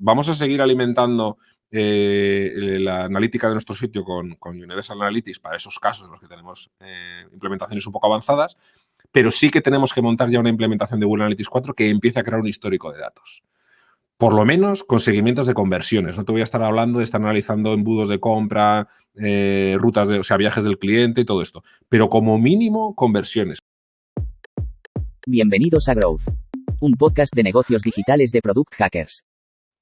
vamos a seguir alimentando eh, la analítica de nuestro sitio con, Universal Analytics para esos casos en los que tenemos eh, implementaciones un poco avanzadas, pero sí que tenemos que montar ya una implementación de Google Analytics 4 que empiece a crear un histórico de datos. Por lo menos con seguimientos de conversiones. No te voy a estar hablando de estar analizando embudos de compra, eh, rutas de, o sea, viajes del cliente y todo esto. Pero como mínimo, conversiones. Bienvenidos a Growth, un podcast de negocios digitales de Product Hackers.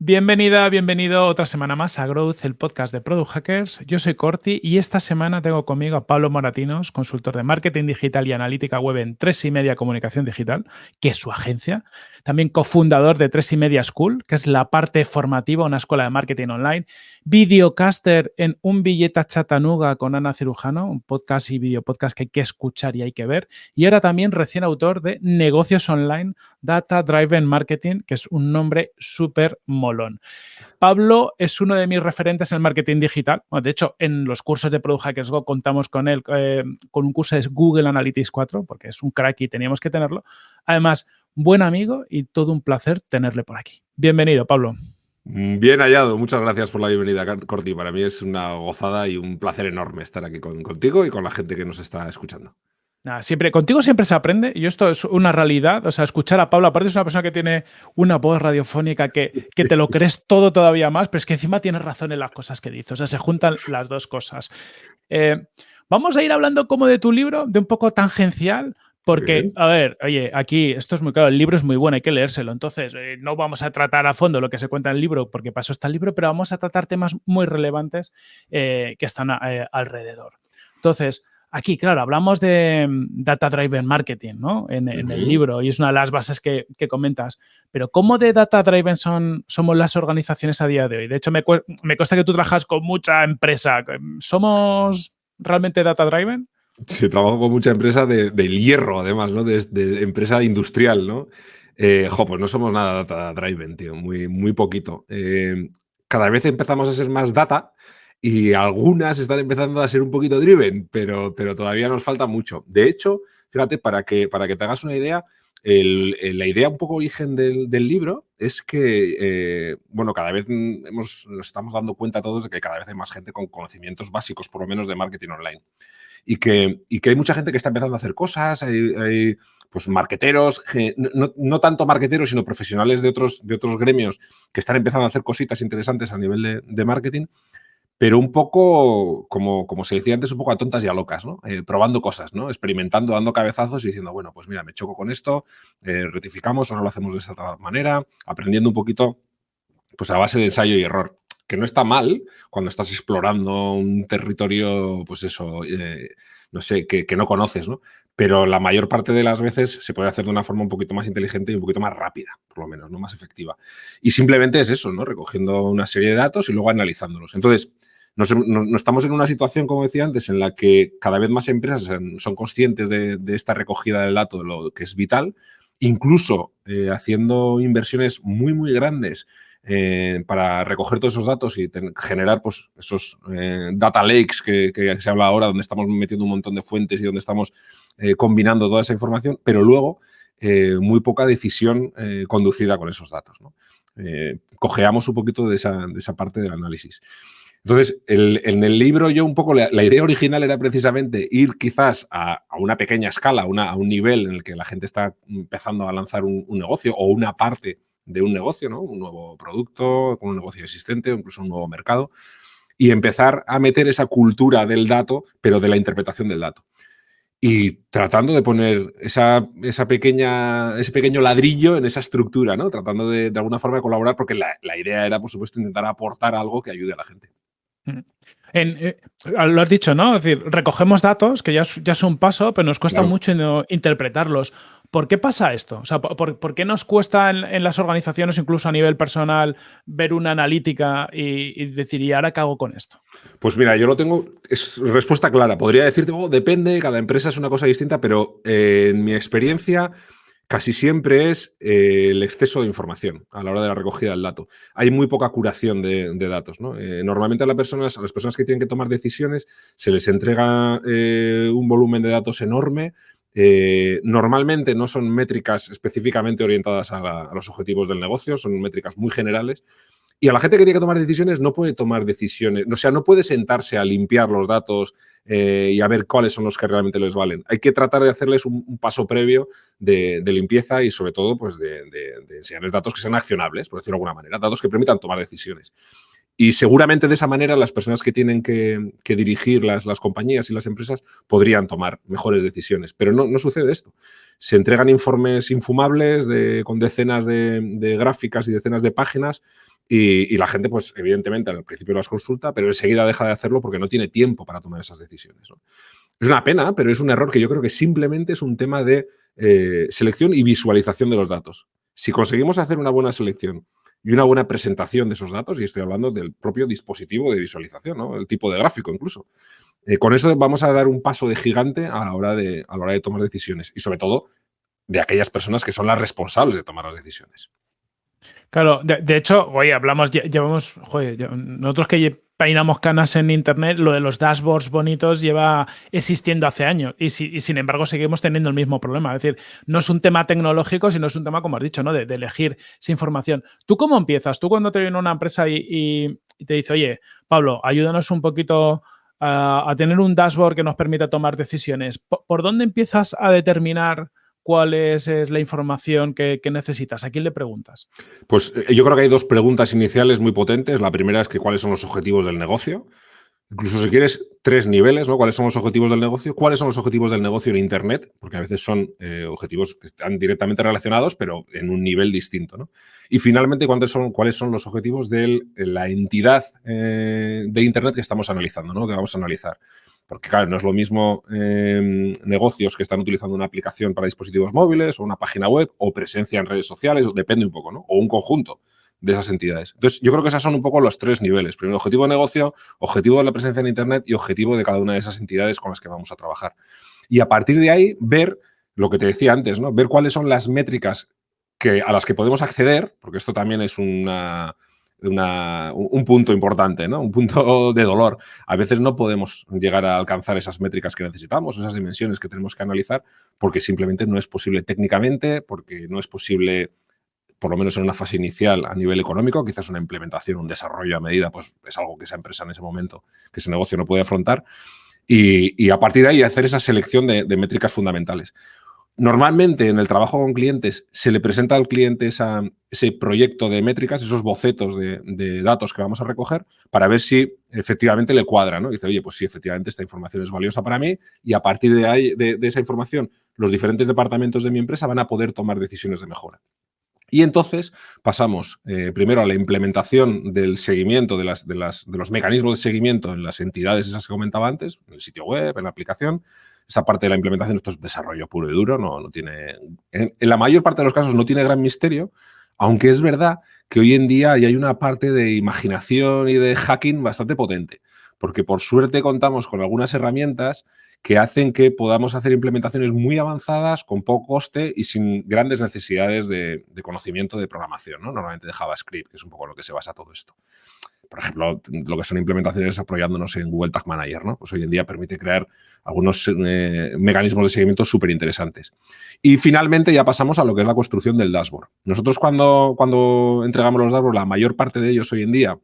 Bienvenida, bienvenido otra semana más a Growth, el podcast de Product Hackers. Yo soy Corti y esta semana tengo conmigo a Pablo Moratinos, consultor de marketing digital y analítica web en Tres y Media Comunicación Digital, que es su agencia. También cofundador de Tres y Media School, que es la parte formativa, una escuela de marketing online. Videocaster en Un Billeta Chatanuga con Ana Cirujano, un podcast y videopodcast que hay que escuchar y hay que ver. Y ahora también recién autor de Negocios Online, Data Driven Marketing, que es un nombre súper Pablo es uno de mis referentes en el marketing digital. de hecho, en los cursos de Product Hackers Go contamos con él, eh, con un curso de Google Analytics 4, porque es un crack y teníamos que tenerlo. Además, buen amigo y todo un placer tenerle por aquí. Bienvenido, Pablo. Mm, bien hallado, muchas gracias por la bienvenida, Corti. Para mí es una gozada y un placer enorme estar aquí contigo y con la gente que nos está escuchando siempre, contigo siempre se aprende y esto es una realidad. O sea, escuchar a Pablo, aparte es una persona que tiene una voz radiofónica que, que te lo crees todo todavía más, pero es que encima tienes razón en las cosas que dice. O sea, se juntan las dos cosas. Eh, vamos a ir hablando como de tu libro, de un poco tangencial, porque, a ver, oye, aquí esto es muy claro, el libro es muy bueno, hay que leérselo. Entonces, eh, no vamos a tratar a fondo lo que se cuenta en el libro, porque pasó está el libro, pero vamos a tratar temas muy relevantes eh, que están alrededor. Entonces, Aquí, claro, hablamos de mm, Data Driven Marketing, ¿no? En, el libro, y es una de las bases que, comentas. Pero ¿cómo de Data Driven son, somos las organizaciones a día de hoy? De hecho, me, me consta que tú trabajas con mucha empresa. ¿Somos realmente Data Driven? Sí, trabajo con mucha empresa de, hierro, además, ¿no? De, empresa industrial, ¿no? Eh, pues no somos nada Data Driven, tío, muy, muy poquito. Eh, cada vez empezamos a ser más data, y algunas están empezando a ser un poquito driven, pero, pero todavía nos falta mucho. De hecho, fíjate, para que, para que te hagas una idea, la idea un poco origen del, libro es que, eh, bueno, cada vez nos estamos dando cuenta todos de que cada vez hay más gente con conocimientos básicos, por lo menos de marketing online. Y que, y que hay mucha gente que está empezando a hacer cosas, hay, pues marqueteros, no, no, tanto marqueteros, sino profesionales de otros, de otros gremios que están empezando a hacer cositas interesantes a nivel de, marketing pero un poco, como, como se decía antes, un poco a tontas y a locas, ¿no? Eh, probando cosas, ¿no? Experimentando, dando cabezazos y diciendo, bueno, pues mira, me choco con esto, eh, rectificamos, ahora lo hacemos de esta manera, aprendiendo un poquito, pues a base de ensayo y error, que no está mal cuando estás explorando un territorio, pues eso, eh, no sé, que, no conoces, ¿no? Pero la mayor parte de las veces se puede hacer de una forma un poquito más inteligente y un poquito más rápida, por lo menos, ¿no? Más efectiva. Y simplemente es eso, ¿no? Recogiendo una serie de datos y luego analizándolos. Entonces, nos, estamos en una situación, como decía antes, en la que cada vez más empresas son conscientes de, esta recogida del dato, lo que es vital, incluso eh, haciendo inversiones muy, muy grandes eh, para recoger todos esos datos y generar pues, esos eh, data lakes que, se habla ahora, donde estamos metiendo un montón de fuentes y donde estamos combinando toda esa información, pero luego muy poca decisión conducida con esos datos. cojeamos un poquito de esa, de esa parte del análisis. Entonces, en el libro yo un poco, la, idea original era precisamente ir quizás a, una pequeña escala, a un nivel en el que la gente está empezando a lanzar un, negocio o una parte de un negocio, ¿no? Un nuevo producto, con un negocio existente o incluso un nuevo mercado, y empezar a meter esa cultura del dato, pero de la interpretación del dato. Y tratando de poner esa, pequeña, ese pequeño ladrillo en esa estructura, ¿no? Tratando de, de alguna forma de colaborar, porque la, la idea era, por supuesto, intentar aportar algo que ayude a la gente. Eh, lo has dicho, ¿no? Es decir, recogemos datos, que ya, ya es un paso, pero nos cuesta mucho interpretarlos. ¿Por qué pasa esto? O sea, ¿por, qué nos cuesta en, las organizaciones, incluso a nivel personal, ver una analítica y, decir, ¿y ahora qué hago con esto? Pues mira, yo lo tengo, es respuesta clara. Podría decirte, oh, depende, cada empresa es una cosa distinta, pero eh, en mi experiencia casi siempre es eh, el exceso de información a la hora de la recogida del dato. Hay muy poca curación de, datos. Eh, normalmente a las, personas, a las personas que tienen que tomar decisiones se les entrega un volumen de datos enorme. Normalmente no son métricas específicamente orientadas a, los objetivos del negocio, son métricas muy generales Y a la gente que tiene que tomar decisiones no puede tomar decisiones, o sea, no puede sentarse a limpiar los datos eh, y a ver cuáles son los que realmente les valen. Hay que tratar de hacerles un, paso previo de, limpieza y sobre todo pues de, enseñarles datos que sean accionables, por decirlo de alguna manera, datos que permitan tomar decisiones. Y seguramente de esa manera las personas que tienen que, dirigir las, las, compañías y las empresas podrían tomar mejores decisiones. Pero no, no sucede esto. Se entregan informes infumables de, con decenas de, gráficas y decenas de páginas y, la gente, pues evidentemente al principio las consulta, pero enseguida deja de hacerlo porque no tiene tiempo para tomar esas decisiones. Es una pena, pero es un error que yo creo que simplemente es un tema de eh, selección y visualización de los datos. Si conseguimos hacer una buena selección y una buena presentación de esos datos, y estoy hablando del propio dispositivo de visualización, el tipo de gráfico incluso, eh, con eso vamos a dar un paso de gigante a la, hora de, a la hora de tomar decisiones y sobre todo de aquellas personas que son las responsables de tomar las decisiones. Claro, de, hecho, oye, hablamos, llevamos, joder, nosotros que peinamos canas en Internet, lo de los dashboards bonitos lleva existiendo hace años y, sin embargo seguimos teniendo el mismo problema. Es decir, no es un tema tecnológico, sino es un tema, como has dicho, ¿no? de, elegir esa información. ¿Tú cómo empiezas? ¿Tú cuando te viene una empresa y, te dice, oye, Pablo, ayúdanos un poquito a, tener un dashboard que nos permita tomar decisiones? ¿Por dónde empiezas a determinar cuál es, la información que, necesitas? ¿A quién le preguntas? Pues eh, yo creo que hay dos preguntas iniciales muy potentes. La primera es que cuáles son los objetivos del negocio. Incluso si quieres, tres niveles, ¿no? ¿Cuáles son los objetivos del negocio? ¿Cuáles son los objetivos del negocio en Internet? Porque a veces son eh, objetivos que están directamente relacionados, pero en un nivel distinto, ¿no? Y finalmente, ¿cuáles son, cuáles son los objetivos de la entidad eh, de Internet que estamos analizando, ¿no? Que vamos a analizar. Porque, claro, no es lo mismo em, negocios que están utilizando una aplicación para dispositivos móviles o una página web o presencia en redes sociales, depende un poco, ¿no? O un conjunto de esas entidades. Entonces, yo creo que esos son un poco los tres niveles. Primero, objetivo de negocio, objetivo de la presencia en Internet y objetivo de cada una de esas entidades con las que vamos a trabajar. Y a partir de ahí, ver lo que te decía antes, ¿no? Ver cuáles son las métricas que, a las que podemos acceder, porque esto también es una, un punto importante, ¿no? un punto de dolor. A veces no podemos llegar a alcanzar esas métricas que necesitamos, esas dimensiones que tenemos que analizar, porque simplemente no es posible técnicamente, porque no es posible, por lo menos en una fase inicial a nivel económico, quizás una implementación, un desarrollo a medida, pues es algo que esa empresa en ese momento, que ese negocio no puede afrontar. Y, a partir de ahí hacer esa selección de métricas fundamentales. Normalmente en el trabajo con clientes se le presenta al cliente ese proyecto de métricas, esos bocetos de, datos que vamos a recoger para ver si efectivamente le cuadra. ¿no? Dice, oye, pues sí, efectivamente esta información es valiosa para mí y a partir de, ahí, de, esa información los diferentes departamentos de mi empresa van a poder tomar decisiones de mejora. Y entonces pasamos eh, primero a la implementación del seguimiento, de, las, de, los mecanismos de seguimiento en las entidades esas que comentaba antes, en el sitio web, en la aplicación, esa parte de la implementación, esto es desarrollo puro y duro, no, no tiene, en, la mayor parte de los casos no tiene gran misterio, aunque es verdad que hoy en día hay una parte de imaginación y de hacking bastante potente, porque por suerte contamos con algunas herramientas que hacen que podamos hacer implementaciones muy avanzadas con poco coste y sin grandes necesidades de, conocimiento de programación, ¿no? normalmente de JavaScript, que es un poco lo que se basa todo esto por ejemplo, lo que son implementaciones apoyándonos en Google Tag Manager, ¿no? Pues hoy en día permite crear algunos eh, mecanismos de seguimiento súper interesantes. Y finalmente ya pasamos a lo que es la construcción del dashboard. Nosotros cuando, cuando entregamos los dashboards, la mayor parte de ellos hoy en día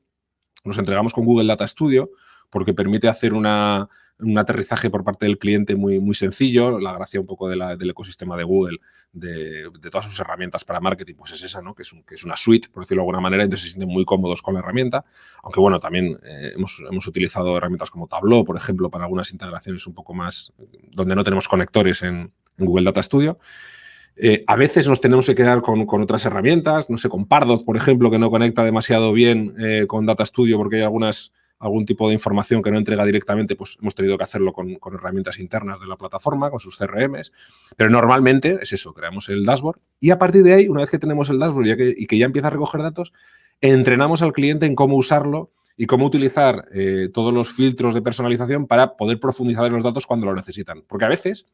los entregamos con Google Data Studio porque permite hacer una, un aterrizaje por parte del cliente muy, muy sencillo, la gracia un poco del ecosistema de Google, de, todas sus herramientas para marketing, pues es esa, ¿no? Que es, es una suite, por decirlo de alguna manera, entonces se sienten muy cómodos con la herramienta, aunque bueno, también eh, hemos, hemos, utilizado herramientas como Tableau, por ejemplo, para algunas integraciones un poco más, donde no tenemos conectores en, Google Data Studio. Eh, a veces nos tenemos que quedar con, con, otras herramientas, no sé, con Pardot, por ejemplo, que no conecta demasiado bien eh, con Data Studio porque hay algunas algún tipo de información que no entrega directamente, pues hemos tenido que hacerlo con, herramientas internas de la plataforma, con sus CRMs. Pero normalmente es eso, creamos el dashboard y a partir de ahí, una vez que tenemos el dashboard y que ya empieza a recoger datos, entrenamos al cliente en cómo usarlo y cómo utilizar eh, todos los filtros de personalización para poder profundizar en los datos cuando lo necesitan. Porque a veces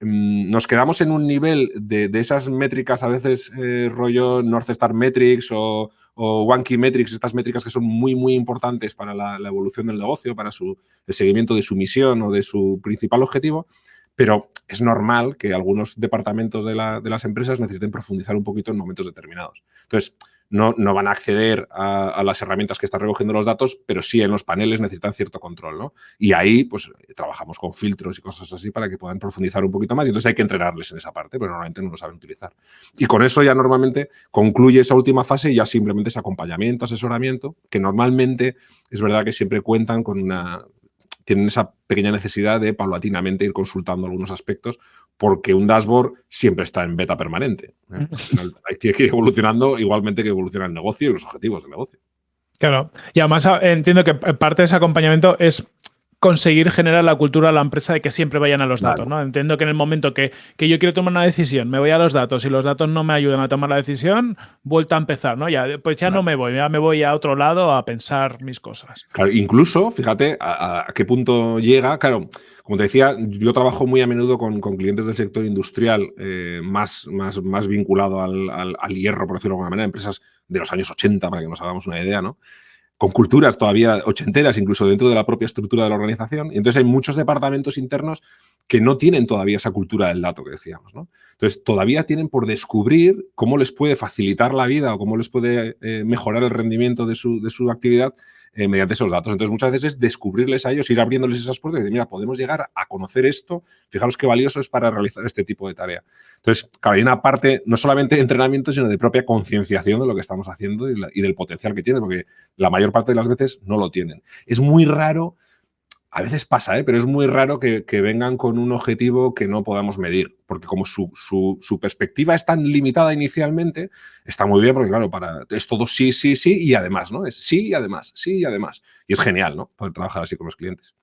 mm, nos quedamos en un nivel de, esas métricas, a veces eh, rollo North Star Metrics o, o Key Metrics, estas métricas que son muy, muy importantes para la, evolución del negocio, para su, el seguimiento de su misión o de su principal objetivo, pero es normal que algunos departamentos de, de las empresas necesiten profundizar un poquito en momentos determinados. Entonces, no, no van a acceder a, las herramientas que están recogiendo los datos, pero sí en los paneles necesitan cierto control, ¿no? Y ahí, pues, trabajamos con filtros y cosas así para que puedan profundizar un poquito más y entonces hay que entrenarles en esa parte, pero normalmente no lo saben utilizar. Y con eso ya normalmente concluye esa última fase y ya simplemente es acompañamiento, asesoramiento, que normalmente es verdad que siempre cuentan con una tienen esa pequeña necesidad de paulatinamente ir consultando algunos aspectos porque un dashboard siempre está en beta permanente. ¿eh? Hay que ir evolucionando igualmente que evoluciona el negocio y los objetivos del negocio. Claro. Y además ah, entiendo que parte de ese acompañamiento es conseguir generar la cultura de la empresa de que siempre vayan a los datos, ¿no? Entiendo que en el momento que, yo quiero tomar una decisión, me voy a los datos y los datos no me ayudan a tomar la decisión, vuelta a empezar, ¿no? Ya, pues ya no me voy, ya me voy a otro lado a pensar mis cosas. Claro, incluso, fíjate a, qué punto llega, claro, como te decía, yo trabajo muy a menudo con, clientes del sector industrial eh, más, más, más vinculado al, al, hierro, por decirlo de alguna manera, empresas de los años 80, para que nos hagamos una idea, ¿no? Con culturas todavía ochenteras, incluso dentro de la propia estructura de la organización. Y entonces hay muchos departamentos internos que no tienen todavía esa cultura del dato que decíamos. Entonces todavía tienen por descubrir cómo les puede facilitar la vida o cómo les puede eh, mejorar el rendimiento de su, de su actividad eh, mediante esos datos. Entonces, muchas veces es descubrirles a ellos, ir abriéndoles esas puertas y decir, mira, podemos llegar a conocer esto, fijaros qué valioso es para realizar este tipo de tarea. Entonces, claro, hay una parte no solamente de entrenamiento, sino de propia concienciación de lo que estamos haciendo y, y del potencial que tiene, porque la mayor parte de las veces no lo tienen. Es muy raro a veces pasa, ¿eh? pero es muy raro que, vengan con un objetivo que no podamos medir, porque como su, perspectiva es tan limitada inicialmente, está muy bien, porque claro, para, es todo sí, sí, sí y además, ¿no? Es sí y además, sí y además. Y es genial, ¿no? Poder trabajar así con los clientes.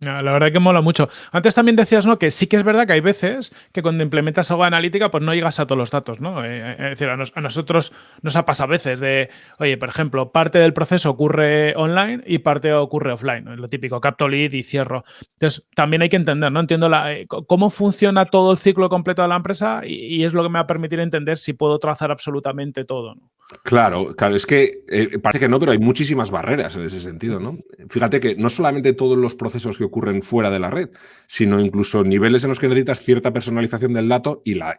La verdad que mola mucho. Antes también decías, ¿no? Que sí que es verdad que hay veces que cuando implementas algo analítica, pues no llegas a todos los datos, ¿no? Eh, eh, es decir, a, nosotros nos ha pasado a veces de, oye, por ejemplo, parte del proceso ocurre online y parte ocurre offline. Lo típico, capto lead y cierro. Entonces, también hay que entender, ¿no? Entiendo eh, cómo funciona todo el ciclo completo de la empresa y, es lo que me va a permitir entender si puedo trazar absolutamente todo, ¿no? Claro, claro, es que parece que no, pero hay muchísimas barreras en ese sentido, ¿no? Fíjate que no solamente todos los procesos que ocurren fuera de la red, sino incluso niveles en los que necesitas cierta personalización del dato y, la,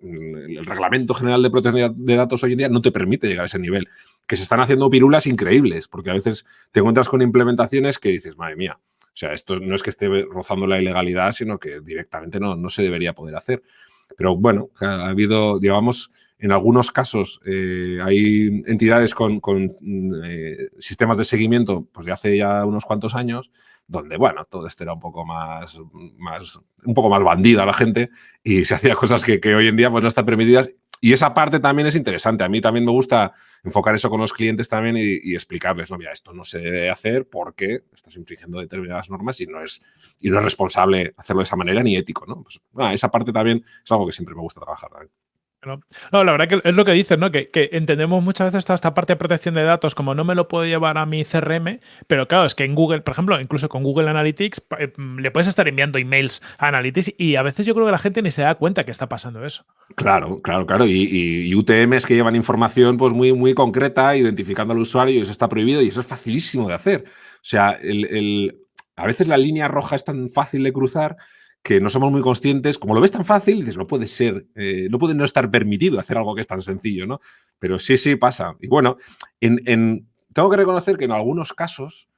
mm, el reglamento general de protección de datos hoy en día no te permite llegar a ese nivel. Que se están haciendo pirulas increíbles, porque a veces te encuentras con implementaciones que dices, madre mía, o sea, esto no es que esté rozando la ilegalidad, sino que directamente no, no se debería poder hacer. Pero bueno, ha habido, digamos, en algunos casos eh, hay entidades con, con eh, sistemas de seguimiento pues de hace ya unos cuantos años donde, bueno, todo esto era un poco más, más, un poco más bandida la gente y se hacía cosas que, hoy en día pues, no están permitidas. Y esa parte también es interesante. A mí también me gusta enfocar eso con los clientes también y, explicarles, no, mira, esto no se debe hacer porque estás infringiendo determinadas normas y no es, y no es responsable hacerlo de esa manera ni ético, ¿no? Pues, esa parte también es algo que siempre me gusta trabajar también. No, la verdad que es lo que dices, ¿no? Que, entendemos muchas veces toda esta parte de protección de datos como no me lo puedo llevar a mi CRM, pero claro, es que en Google, por ejemplo, incluso con Google Analytics, eh, le puedes estar enviando emails a Analytics y a veces yo creo que la gente ni se da cuenta que está pasando eso. Claro, claro, claro. Y, UTMs que llevan información pues muy, muy concreta, identificando al usuario y eso está prohibido y eso es facilísimo de hacer. O sea, a veces la línea roja es tan fácil de cruzar que no somos muy conscientes, como lo ves tan fácil, dices, no puede ser, eh, no puede no estar permitido hacer algo que es tan sencillo, ¿no? Pero sí, sí pasa. Y bueno, en, tengo que reconocer que en algunos casos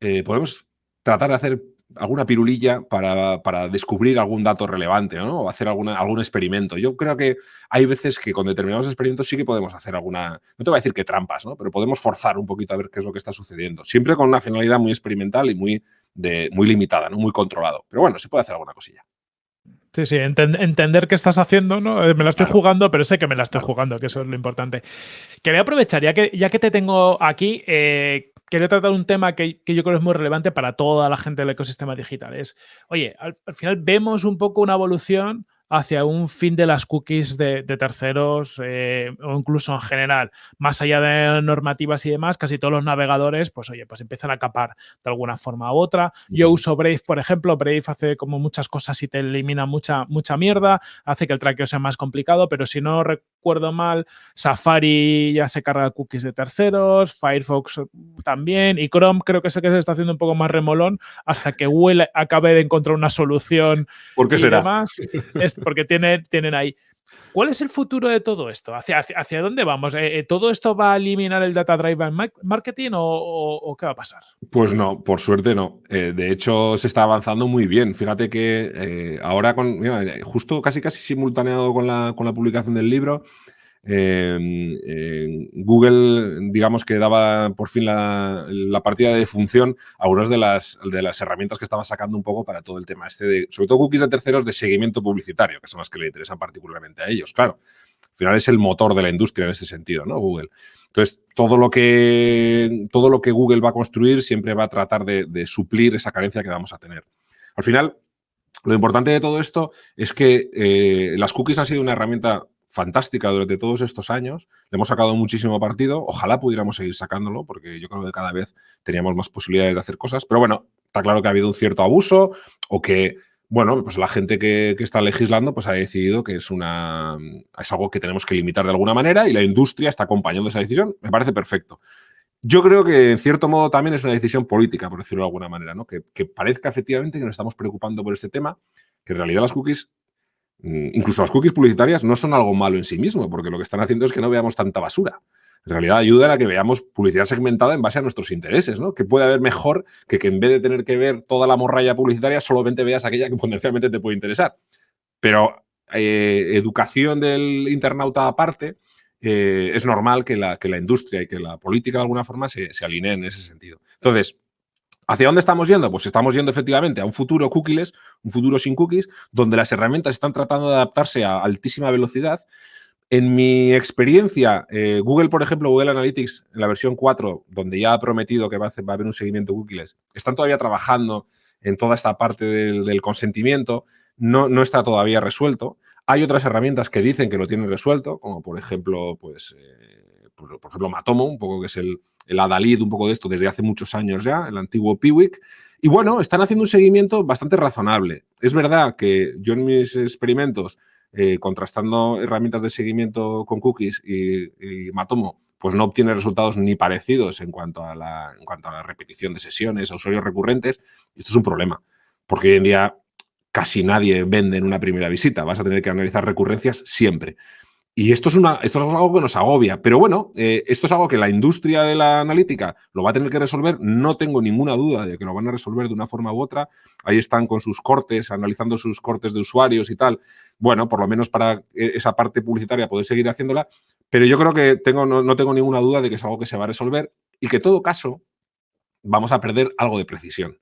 eh, podemos tratar de hacer alguna pirulilla para, para, descubrir algún dato relevante ¿no? o hacer alguna, algún experimento. Yo creo que hay veces que con determinados experimentos sí que podemos hacer alguna, no te voy a decir que trampas, ¿no? pero podemos forzar un poquito a ver qué es lo que está sucediendo. Siempre con una finalidad muy experimental y muy, de, muy limitada, ¿no? muy controlado. Pero bueno, se puede hacer alguna cosilla. Sí, sí, entender qué estás haciendo, ¿no? Eh, me la estoy jugando, pero sé que me la estoy jugando, que eso es lo importante. Quería aprovechar, ya que, ya que te tengo aquí, eh, quería tratar un tema que, yo creo es muy relevante para toda la gente del ecosistema digital. Es, oye, al, final vemos un poco una evolución hacia un fin de las cookies de, terceros eh, o incluso en general, más allá de normativas y demás, casi todos los navegadores, pues oye, pues empiezan a capar de alguna forma u otra. Yo uso Brave, por ejemplo, Brave hace como muchas cosas y te elimina mucha, mucha mierda, hace que el traqueo sea más complicado, pero si no recuerdo mal, Safari ya se carga cookies de terceros, Firefox también, y Chrome creo que sé que se está haciendo un poco más remolón hasta que Google acabe de encontrar una solución. ¿Por qué será? es porque tienen, tienen ahí. ¿Cuál es el futuro de todo esto? ¿Hacia, dónde vamos? Eh, eh, ¿Todo esto va a eliminar el Data Driven Marketing o, qué va a pasar? Pues no, por suerte no. Eh, de hecho, se está avanzando muy bien. Fíjate que ahora, justo casi casi simultaneado con la, con la publicación del libro, Google, digamos que daba por fin la, partida de función a unas de las, herramientas que estaba sacando un poco para todo el tema este sobre todo cookies de terceros de seguimiento publicitario, que son las que le interesan particularmente a ellos, claro. Al final es el motor de la industria en este sentido, ¿no? Google. Entonces, todo lo que, todo lo que Google va a construir siempre va a tratar de, suplir esa carencia que vamos a tener. Al final, lo importante de todo esto es que eh, las cookies han sido una herramienta fantástica durante todos estos años. Le hemos sacado muchísimo partido. Ojalá pudiéramos seguir sacándolo, porque yo creo que cada vez teníamos más posibilidades de hacer cosas. Pero bueno, está claro que ha habido un cierto abuso o que, bueno, pues la gente que, está legislando pues ha decidido que es, una, es algo que tenemos que limitar de alguna manera y la industria está acompañando esa decisión. Me parece perfecto. Yo creo que en cierto modo también es una decisión política, por decirlo de alguna manera, ¿no? que, que parezca efectivamente que nos estamos preocupando por este tema, que en realidad las cookies incluso las cookies publicitarias no son algo malo en sí mismo, porque lo que están haciendo es que no veamos tanta basura. En realidad ayudan a que veamos publicidad segmentada en base a nuestros intereses, ¿no? Que puede haber mejor que que en vez de tener que ver toda la morralla publicitaria, solamente veas aquella que potencialmente te puede interesar. Pero eh, educación del internauta aparte, eh, es normal que la, que la industria y que la política de alguna forma se, se alineen en ese sentido. Entonces, ¿Hacia dónde estamos yendo? Pues estamos yendo efectivamente a un futuro cookies, un futuro sin cookies, donde las herramientas están tratando de adaptarse a altísima velocidad. En mi experiencia, eh, Google, por ejemplo, Google Analytics, en la versión 4, donde ya ha prometido que va a, haber un seguimiento cookies, están todavía trabajando en toda esta parte del, consentimiento, no, no, está todavía resuelto. Hay otras herramientas que dicen que lo tienen resuelto, como por ejemplo, pues, eh, por, ejemplo, Matomo, un poco que es el, el Adalid, un poco de esto desde hace muchos años ya, el antiguo Piwik. Y bueno, están haciendo un seguimiento bastante razonable. Es verdad que yo en mis experimentos, eh, contrastando herramientas de seguimiento con cookies y, Matomo, pues no obtiene resultados ni parecidos en cuanto, a la, en cuanto a la repetición de sesiones, a usuarios recurrentes. Y esto es un problema, porque hoy en día casi nadie vende en una primera visita. Vas a tener que analizar recurrencias siempre. Y esto es, una, esto es algo que nos agobia. Pero bueno, eh, esto es algo que la industria de la analítica lo va a tener que resolver. No tengo ninguna duda de que lo van a resolver de una forma u otra. Ahí están con sus cortes, analizando sus cortes de usuarios y tal. Bueno, por lo menos para eh, esa parte publicitaria poder seguir haciéndola. Pero yo creo que tengo, no, no tengo ninguna duda de que es algo que se va a resolver y que en todo caso vamos a perder algo de precisión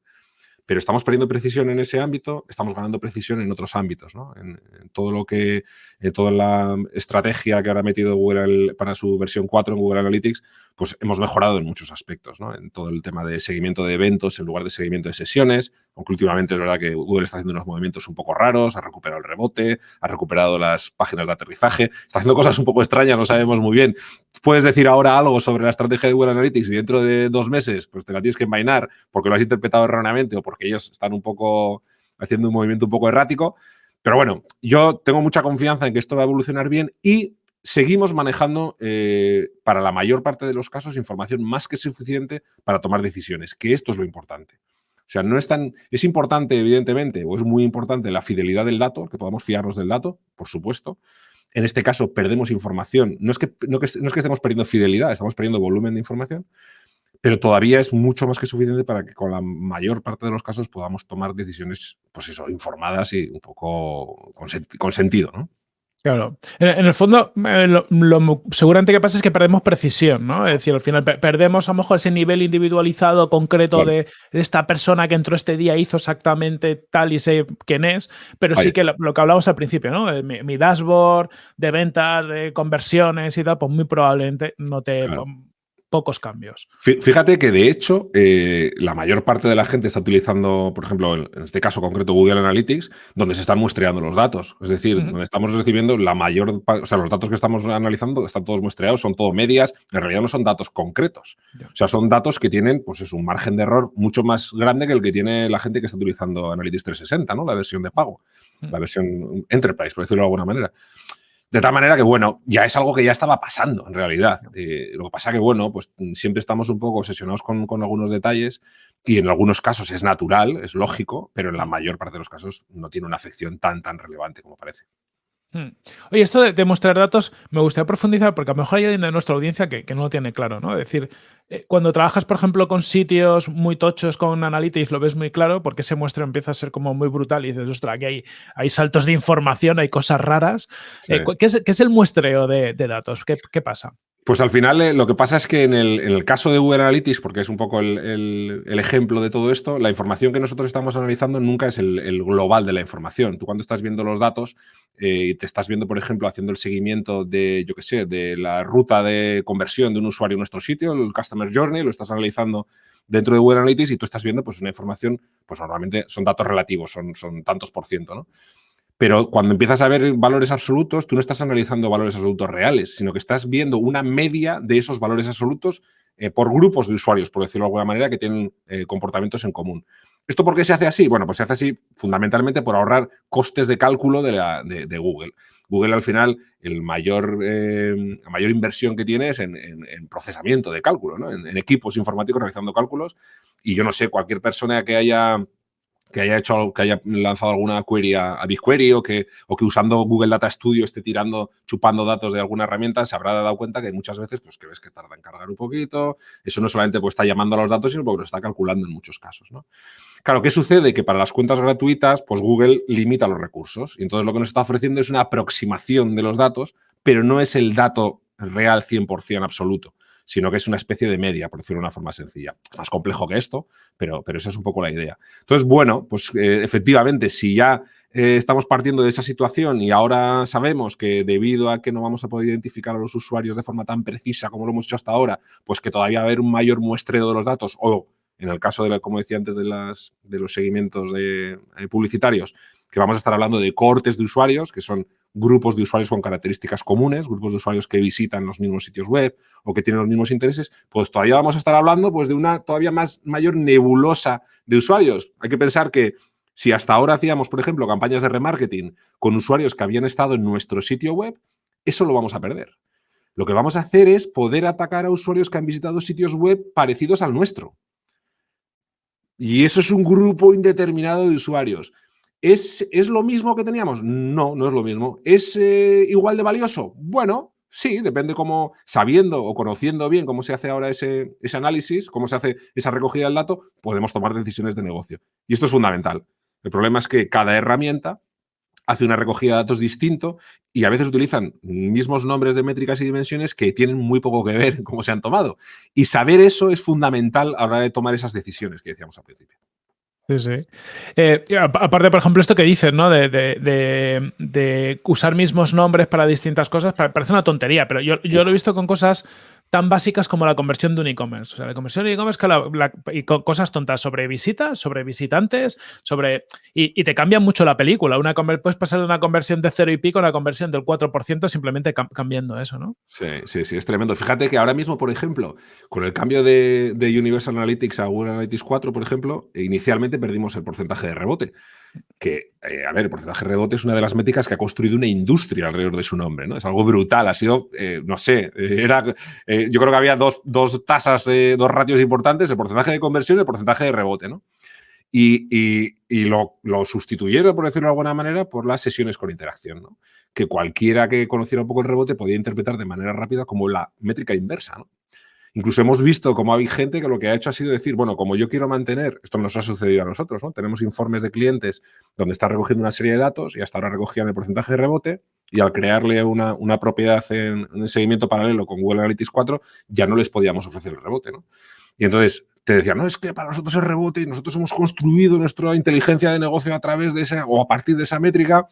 pero estamos perdiendo precisión en ese ámbito, estamos ganando precisión en otros ámbitos, ¿no? en, todo lo que, en toda la estrategia que ahora ha metido Google para su versión 4 en Google Analytics, pues hemos mejorado en muchos aspectos, ¿no? En todo el tema de seguimiento de eventos en lugar de seguimiento de sesiones, aunque últimamente es verdad que Google está haciendo unos movimientos un poco raros, ha recuperado el rebote, ha recuperado las páginas de aterrizaje, está haciendo cosas un poco extrañas, no sabemos muy bien. Puedes decir ahora algo sobre la estrategia de Google Analytics y dentro de dos meses pues te la tienes que envainar porque lo has interpretado erróneamente o porque ellos están un poco haciendo un movimiento un poco errático. Pero bueno, yo tengo mucha confianza en que esto va a evolucionar bien y seguimos manejando, eh, para la mayor parte de los casos, información más que suficiente para tomar decisiones, que esto es lo importante. O sea, no es tan... Es importante, evidentemente, o es muy importante la fidelidad del dato, que podamos fiarnos del dato, por supuesto. En este caso, perdemos información. No es que, no, es que estemos perdiendo fidelidad, estamos perdiendo volumen de información, pero todavía es mucho más que suficiente para que con la mayor parte de los casos podamos tomar decisiones, pues eso, informadas y un poco con, con sentido, ¿no? Claro. En, el fondo, eh, lo, seguramente que pasa es que perdemos precisión, ¿no? Es decir, al final perdemos a lo mejor ese nivel individualizado, concreto de, esta persona que entró este día hizo exactamente tal y sé quién es, pero sí que lo, que hablamos al principio, ¿no? Eh, mi, dashboard de ventas, de conversiones y tal, pues muy probablemente no te pocos cambios. Fíjate que, de hecho, eh, la mayor parte de la gente está utilizando, por ejemplo, en este caso concreto, Google Analytics, donde se están muestreando los datos. Es decir, donde estamos recibiendo la mayor... O sea, los datos que estamos analizando están todos muestreados, son todo medias. En realidad no son datos concretos. O sea, son datos que tienen, pues es un margen de error mucho más grande que el que tiene la gente que está utilizando Analytics 360, ¿no? La versión de pago. La versión Enterprise, por decirlo de alguna manera. De tal manera que, bueno, ya es algo que ya estaba pasando en realidad. Eh, lo que pasa que, bueno, pues siempre estamos un poco obsesionados con, con, algunos detalles y en algunos casos es natural, es lógico, pero en la mayor parte de los casos no tiene una afección tan, tan relevante como parece. Hmm. Oye, esto de, mostrar datos me gustaría profundizar porque a lo mejor hay alguien de nuestra audiencia que, no lo tiene claro, ¿no? Es decir, eh, cuando trabajas, por ejemplo, con sitios muy tochos con Analytics, lo ves muy claro porque ese muestro empieza a ser como muy brutal y dices, ostras, aquí hay, hay saltos de información, hay cosas raras. Eh, ¿qué, es, el muestreo de, datos? ¿Qué, pasa? Pues al final eh, lo que pasa es que en el, caso de Google Analytics, porque es un poco el, ejemplo de todo esto, la información que nosotros estamos analizando nunca es el, global de la información. Tú cuando estás viendo los datos y te estás viendo, por ejemplo, haciendo el seguimiento de, yo qué sé, de la ruta de conversión de un usuario en nuestro sitio, el Customer Journey, lo estás analizando dentro de Google Analytics y tú estás viendo pues una información, pues normalmente son datos relativos, son, son tantos por ciento, ¿no? Pero cuando empiezas a ver valores absolutos, tú no estás analizando valores absolutos reales, sino que estás viendo una media de esos valores absolutos eh, por grupos de usuarios, por decirlo de alguna manera, que tienen eh, comportamientos en común. ¿Esto por qué se hace así? Bueno, pues se hace así fundamentalmente por ahorrar costes de cálculo de, Google. Google al final, el mayor, eh, la mayor inversión que tiene es en, procesamiento de cálculo, ¿no? en, equipos informáticos realizando cálculos. Y yo no sé, cualquier persona que haya que haya hecho que haya lanzado alguna query a, BigQuery o que, o que usando Google Data Studio esté tirando, chupando datos de alguna herramienta, se habrá dado cuenta que muchas veces, pues que ves que tarda en cargar un poquito. Eso no solamente pues, está llamando a los datos, sino porque lo está calculando en muchos casos. ¿no? Claro, ¿qué sucede? Que para las cuentas gratuitas, pues Google limita los recursos. Y entonces lo que nos está ofreciendo es una aproximación de los datos, pero no es el dato real 100% absoluto sino que es una especie de media, por decirlo de una forma sencilla. Más complejo que esto, pero, pero esa es un poco la idea. Entonces, bueno, pues eh, efectivamente, si ya eh, estamos partiendo de esa situación y ahora sabemos que debido a que no vamos a poder identificar a los usuarios de forma tan precisa como lo hemos hecho hasta ahora, pues que todavía va a haber un mayor muestreo de los datos o en el caso, de como decía antes, de, las, de los seguimientos de, eh, publicitarios, que vamos a estar hablando de cortes de usuarios, que son grupos de usuarios con características comunes, grupos de usuarios que visitan los mismos sitios web o que tienen los mismos intereses, pues todavía vamos a estar hablando pues, de una todavía más mayor nebulosa de usuarios. Hay que pensar que si hasta ahora hacíamos, por ejemplo, campañas de remarketing con usuarios que habían estado en nuestro sitio web, eso lo vamos a perder. Lo que vamos a hacer es poder atacar a usuarios que han visitado sitios web parecidos al nuestro. Y eso es un grupo indeterminado de usuarios. ¿Es, ¿Es, lo mismo que teníamos? No, no es lo mismo. ¿Es eh, igual de valioso? Bueno, sí, depende cómo, sabiendo o conociendo bien cómo se hace ahora ese, ese análisis, cómo se hace esa recogida del dato, podemos tomar decisiones de negocio. Y esto es fundamental. El problema es que cada herramienta hace una recogida de datos distinto y a veces utilizan mismos nombres de métricas y dimensiones que tienen muy poco que ver en cómo se han tomado. Y saber eso es fundamental a la hora de tomar esas decisiones que decíamos al principio. Sí, sí. Eh, aparte, por ejemplo, esto que dices, ¿no? De, usar mismos nombres para distintas cosas, parece una tontería, pero yo, yo lo he visto con cosas tan básicas como la conversión de un e-commerce. O sea, la conversión de e-commerce y cosas tontas sobre visitas, sobre visitantes, sobre. Y, te cambia mucho la película. Una puedes pasar de una conversión de cero y pico a una conversión del 4% simplemente cambiando eso, ¿no? Sí, sí, sí, es tremendo. Fíjate que ahora mismo, por ejemplo, con el cambio de, de Universal Analytics a Google Analytics 4, por ejemplo, inicialmente perdimos el porcentaje de rebote que, eh, a ver, el porcentaje de rebote es una de las métricas que ha construido una industria alrededor de su nombre, ¿no? Es algo brutal, ha sido, eh, no sé, eh, era, yo creo que había dos, dos tasas, dos ratios importantes, el porcentaje de conversión y el porcentaje de rebote, ¿no? Y, lo, lo, sustituyeron, por decirlo de alguna manera, por las sesiones con interacción, ¿no? Que cualquiera que conociera un poco el rebote podía interpretar de manera rápida como la métrica inversa, ¿no? Incluso hemos visto cómo hay gente que lo que ha hecho ha sido decir, bueno, como yo quiero mantener, esto nos ha sucedido a nosotros, ¿no? Tenemos informes de clientes donde está recogiendo una serie de datos y hasta ahora recogían el porcentaje de rebote y al crearle una, propiedad en, en, seguimiento paralelo con Google Analytics 4 ya no les podíamos ofrecer el rebote, ¿no? Y entonces te decían, no, es que para nosotros es rebote y nosotros hemos construido nuestra inteligencia de negocio a través de esa o a partir de esa métrica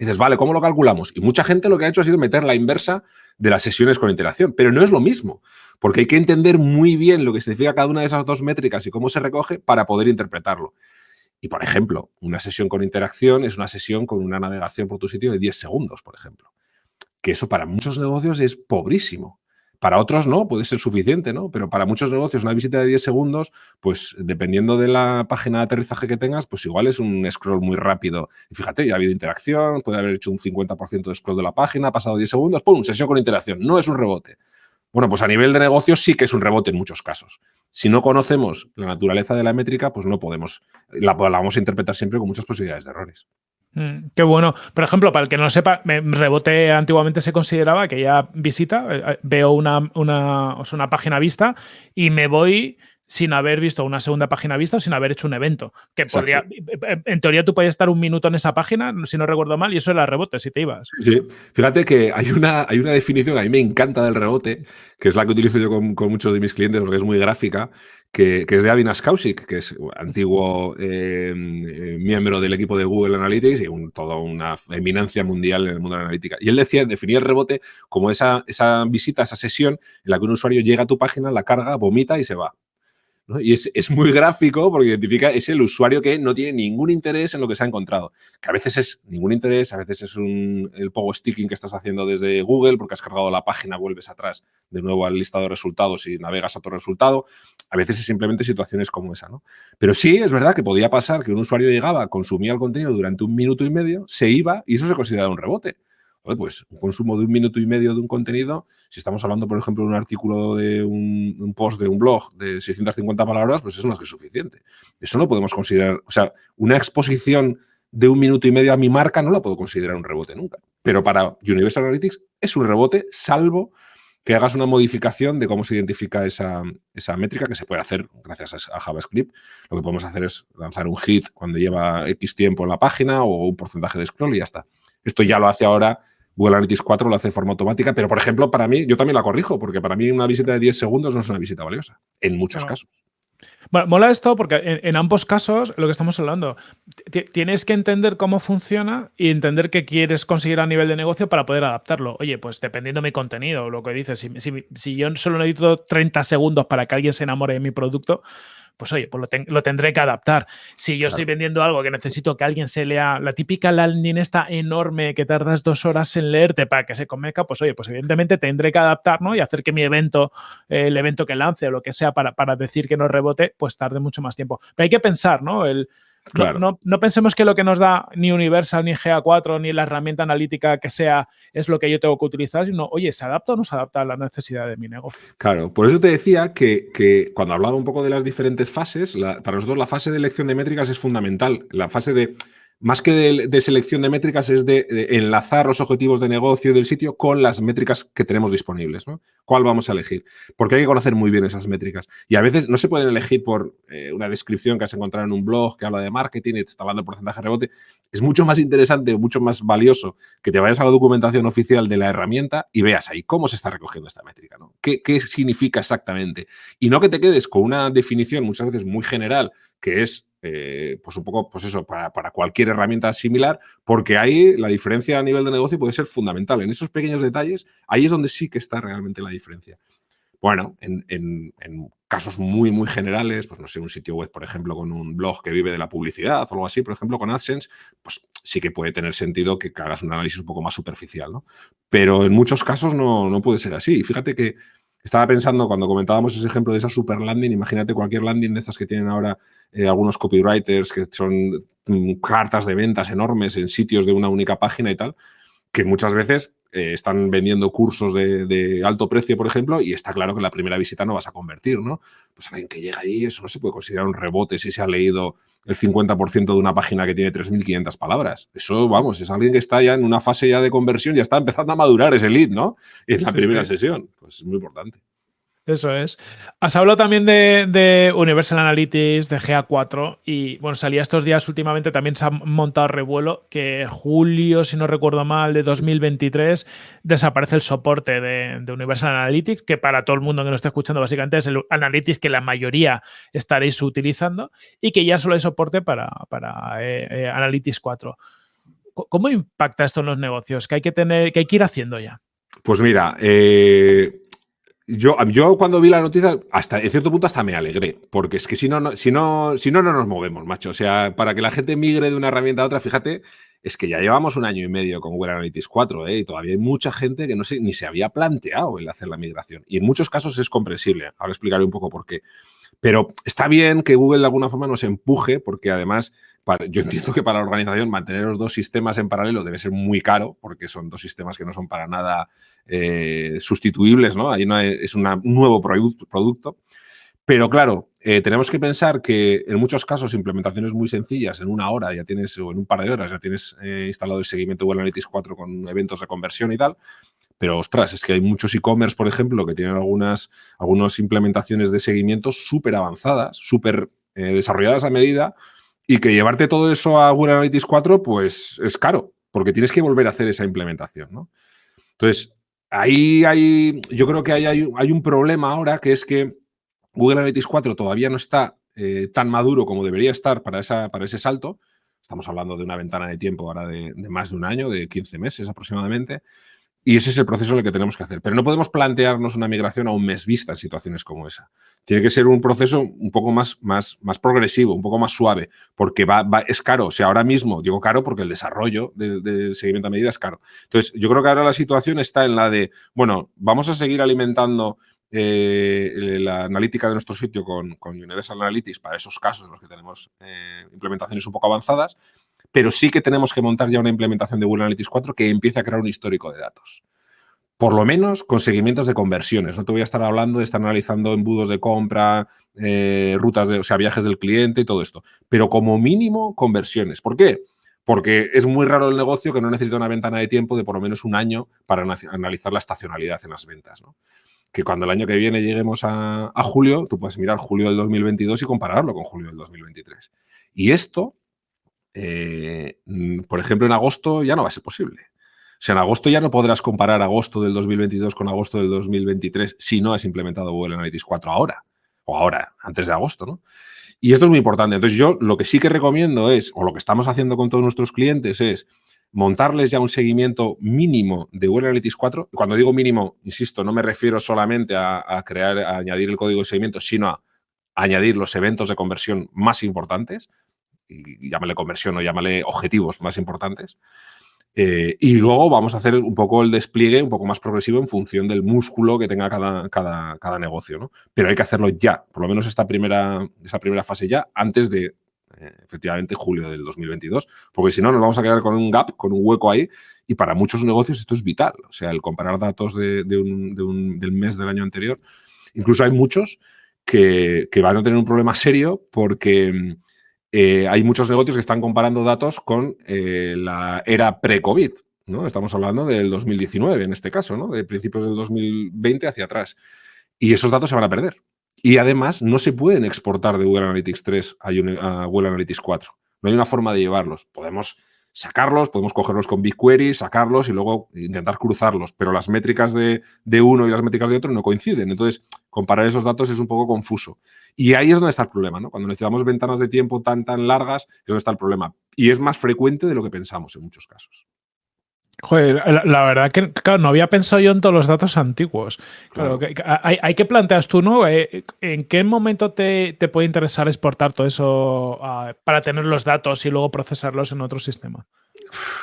y dices, vale, ¿cómo lo calculamos? Y mucha gente lo que ha hecho ha sido meter la inversa de las sesiones con interacción, pero no es lo mismo, porque hay que entender muy bien lo que significa cada una de esas dos métricas y cómo se recoge para poder interpretarlo. Y, por ejemplo, una sesión con interacción es una sesión con una navegación por tu sitio de 10 segundos, por ejemplo. Que eso para muchos negocios es pobrísimo. Para otros no, puede ser suficiente, ¿no? Pero para muchos negocios una visita de 10 segundos, pues dependiendo de la página de aterrizaje que tengas, pues igual es un scroll muy rápido. Y fíjate, ya ha habido interacción, puede haber hecho un 50% de scroll de la página, ha pasado 10 segundos, ¡pum! Sesión con interacción. No es un rebote. Bueno, pues a nivel de negocio sí que es un rebote en muchos casos. Si no conocemos la naturaleza de la métrica, pues no podemos, la, la vamos a interpretar siempre con muchas posibilidades de errores. Mm, qué bueno. Por ejemplo, para el que no lo sepa, rebote antiguamente se consideraba que ya visita, eh, eh, veo una, una, una página vista y me voy sin haber visto una segunda página vista o sin haber hecho un evento. Que podría, en teoría tú podías estar un minuto en esa página, si no recuerdo mal, y eso era rebote si te ibas. Sí, fíjate que hay una, hay una definición que a mí me encanta del rebote, que es la que utilizo yo con, muchos de mis clientes porque es muy gráfica, que, es de Avinas Kausik, que es antiguo eh, eh, miembro del equipo de Google Analytics y un, toda una eminencia mundial en el mundo de la analítica. Y él decía, definía el rebote como esa, esa visita, esa sesión en la que un usuario llega a tu página, la carga, vomita y se va. Y es, muy gráfico porque identifica, es el usuario que no tiene ningún interés en lo que se ha encontrado. Que a veces es ningún interés, a veces es un, el pogo sticking que estás haciendo desde Google porque has cargado la página, vuelves atrás de nuevo al listado de resultados y navegas a tu resultado. A veces es simplemente situaciones como esa, ¿no? Pero sí, es verdad que podía pasar que un usuario llegaba, consumía el contenido durante un minuto y medio, se iba y eso se considera un rebote pues un consumo de un minuto y medio de un contenido, si estamos hablando, por ejemplo, de un artículo de un, post de un blog de 650 palabras, pues eso no es que suficiente. Eso no podemos considerar, o sea, una exposición de un minuto y medio a mi marca no la puedo considerar un rebote nunca. Pero para Universal Analytics es un rebote, salvo que hagas una modificación de cómo se identifica esa, esa, métrica, que se puede hacer gracias a JavaScript. Lo que podemos hacer es lanzar un hit cuando lleva X tiempo en la página o un porcentaje de scroll y ya está. Esto ya lo hace ahora Google Analytics 4 lo hace de forma automática, pero por ejemplo, para mí, yo también la corrijo, porque para mí una visita de 10 segundos no es una visita valiosa, en muchos casos. Bueno, mola esto porque en, ambos casos, lo que estamos hablando, tienes que entender cómo funciona y entender qué quieres conseguir a nivel de negocio para poder adaptarlo. Oye, pues dependiendo de mi contenido, lo que dices, si, si yo solo necesito 30 segundos para que alguien se enamore de mi producto, pues oye, pues lo, tendré que adaptar. Si yo estoy vendiendo algo que necesito que alguien se lea, la típica landing esta enorme que tardas dos horas en leerte para que se convenzca, pues oye, pues evidentemente tendré que adaptar, ¿no? Y hacer que mi evento, el evento que lance o lo que sea para, para decir que no rebote, pues tarde mucho más tiempo. Pero hay que pensar, ¿no? El, no, pensemos que lo que nos da ni Universal, ni GA4, ni la herramienta analítica que sea es lo que yo tengo que utilizar, sino, oye, ¿se adapta o no se adapta a la necesidad de mi negocio? Claro, por eso te decía que, cuando hablaba un poco de las diferentes fases, para nosotros la fase de elección de métricas es fundamental. La fase de más que de, selección de métricas, es de, enlazar los objetivos de negocio del sitio con las métricas que tenemos disponibles. ¿no? ¿Cuál vamos a elegir? Porque hay que conocer muy bien esas métricas. Y a veces no se pueden elegir por eh, una descripción que has encontrado en un blog que habla de marketing y te está hablando de porcentaje de rebote. Es mucho más interesante mucho más valioso que te vayas a la documentación oficial de la herramienta y veas ahí cómo se está recogiendo esta métrica. ¿no? ¿Qué, qué significa exactamente? Y no que te quedes con una definición muchas veces muy general que es eh, pues un poco, pues eso, para, cualquier herramienta similar, porque ahí la diferencia a nivel de negocio puede ser fundamental. En esos pequeños detalles, ahí es donde sí que está realmente la diferencia. Bueno, en, casos muy, muy generales, pues no sé, un sitio web, por ejemplo, con un blog que vive de la publicidad o algo así, por ejemplo, con AdSense, pues sí que puede tener sentido que hagas un análisis un poco más superficial, ¿no? Pero en muchos casos no, no puede ser así. Y fíjate que estaba pensando cuando comentábamos ese ejemplo de esa super landing, imagínate cualquier landing de estas que tienen ahora eh, algunos copywriters, que son mm, cartas de ventas enormes en sitios de una única página y tal, que muchas veces eh, están vendiendo cursos de, alto precio, por ejemplo, y está claro que la primera visita no vas a convertir, ¿no? Pues alguien que llega ahí, eso no se puede considerar un rebote si se ha leído el 50% de una página que tiene 3.500 palabras. Eso, vamos, es alguien que está ya en una fase ya de conversión, ya está empezando a madurar ese lead, ¿no? En la primera sesión. Pues es muy importante. Eso es. Has hablado también de, Universal Analytics, de GA4 y bueno, salía estos días últimamente, también se ha montado revuelo que julio, si no recuerdo mal, de 2023 desaparece el soporte de, Universal Analytics, que para todo el mundo que nos esté escuchando básicamente es el Analytics que la mayoría estaréis utilizando y que ya solo hay soporte para, para eh, eh, Analytics 4. ¿Cómo impacta esto en los negocios? ¿Qué hay que tener, qué hay que ir haciendo ya? Pues mira, eh, yo, yo cuando vi la noticia, hasta en cierto punto hasta me alegré, porque es que si no, no, si no, si no, no nos movemos, macho. O sea, para que la gente migre de una herramienta a otra, fíjate, es que ya llevamos un año y medio con Google Analytics 4 ¿eh? y todavía hay mucha gente que no se, ni se había planteado el hacer la migración. Y en muchos casos es comprensible. Ahora explicaré un poco por qué. Pero está bien que Google de alguna forma nos empuje porque además yo entiendo que para la organización mantener los dos sistemas en paralelo debe ser muy caro, porque son dos sistemas que no son para nada eh, sustituibles, ¿no? Ahí no es un nuevo producto. Pero claro, eh, tenemos que pensar que en muchos casos implementaciones muy sencillas, en una hora ya tienes, o en un par de horas ya tienes eh, instalado el seguimiento Google Analytics 4 con eventos de conversión y tal. Pero ostras, es que hay muchos e-commerce, por ejemplo, que tienen algunas, algunas implementaciones de seguimiento súper avanzadas, súper desarrolladas a medida, y que llevarte todo eso a Google Analytics 4, pues es caro, porque tienes que volver a hacer esa implementación, ¿no? Entonces, ahí hay, yo creo que hay, hay, un problema ahora, que es que Google Analytics 4 todavía no está eh, tan maduro como debería estar para, esa, para ese salto. Estamos hablando de una ventana de tiempo ahora de, más de un año, de 15 meses aproximadamente. Y ese es el proceso el que tenemos que hacer. Pero no podemos plantearnos una migración a un mes vista en situaciones como esa. Tiene que ser un proceso un poco más, más, más progresivo, un poco más suave, porque va, es caro. O sea, ahora mismo digo caro porque el desarrollo del, seguimiento a medida es caro. Entonces, yo creo que ahora la situación está en la de, bueno, vamos a seguir alimentando eh, la analítica de nuestro sitio con, Universal Analytics para esos casos en los que tenemos eh, implementaciones un poco avanzadas, pero sí que tenemos que montar ya una implementación de Google Analytics 4 que empiece a crear un histórico de datos. Por lo menos con seguimientos de conversiones. No te voy a estar hablando de estar analizando embudos de compra, eh, rutas de, o sea, viajes del cliente y todo esto. Pero como mínimo, conversiones. ¿Por qué? Porque es muy raro el negocio que no necesita una ventana de tiempo de por lo menos un año para analizar la estacionalidad en las ventas. Que cuando el año que viene lleguemos a, julio, tú puedes mirar julio del 2022 y compararlo con julio del 2023. Y esto eh, por ejemplo, en agosto ya no va a ser posible. O sea, en agosto ya no podrás comparar agosto del 2022 con agosto del 2023 si no has implementado Google Analytics 4 ahora. O ahora, antes de agosto, ¿no? Y esto es muy importante. Entonces, yo lo que sí que recomiendo es, o lo que estamos haciendo con todos nuestros clientes es montarles ya un seguimiento mínimo de Google Analytics 4. Cuando digo mínimo, insisto, no me refiero solamente a, crear, a añadir el código de seguimiento, sino a añadir los eventos de conversión más importantes, y llámale conversión o llámale objetivos más importantes. Eh, y luego vamos a hacer un poco el despliegue un poco más progresivo en función del músculo que tenga cada, cada, cada negocio. ¿no? Pero hay que hacerlo ya, por lo menos esta primera, esta primera fase ya, antes de, efectivamente, julio del 2022. Porque si no, nos vamos a quedar con un gap, con un hueco ahí. Y para muchos negocios esto es vital. O sea, el comparar datos de, un, del mes del año anterior. Incluso hay muchos que, que van a tener un problema serio porque eh, hay muchos negocios que están comparando datos con eh, la era pre-COVID. ¿no? Estamos hablando del 2019 en este caso, ¿no? de principios del 2020 hacia atrás. Y esos datos se van a perder. Y además no se pueden exportar de Google Analytics 3 a, Google Analytics 4. No hay una forma de llevarlos. Podemos sacarlos, podemos cogerlos con BigQuery, sacarlos y luego intentar cruzarlos, pero las métricas de, de, uno y las métricas de otro no coinciden. Entonces, comparar esos datos es un poco confuso. Y ahí es donde está el problema, ¿no? Cuando necesitamos ventanas de tiempo tan, tan largas, es donde está el problema. Y es más frecuente de lo que pensamos en muchos casos. Joder, la, verdad que, claro, no había pensado yo en todos los datos antiguos. Claro, Que, hay, hay, que planteas tú, ¿no? Eh, ¿En qué momento te, te puede interesar exportar todo eso uh, para tener los datos y luego procesarlos en otro sistema?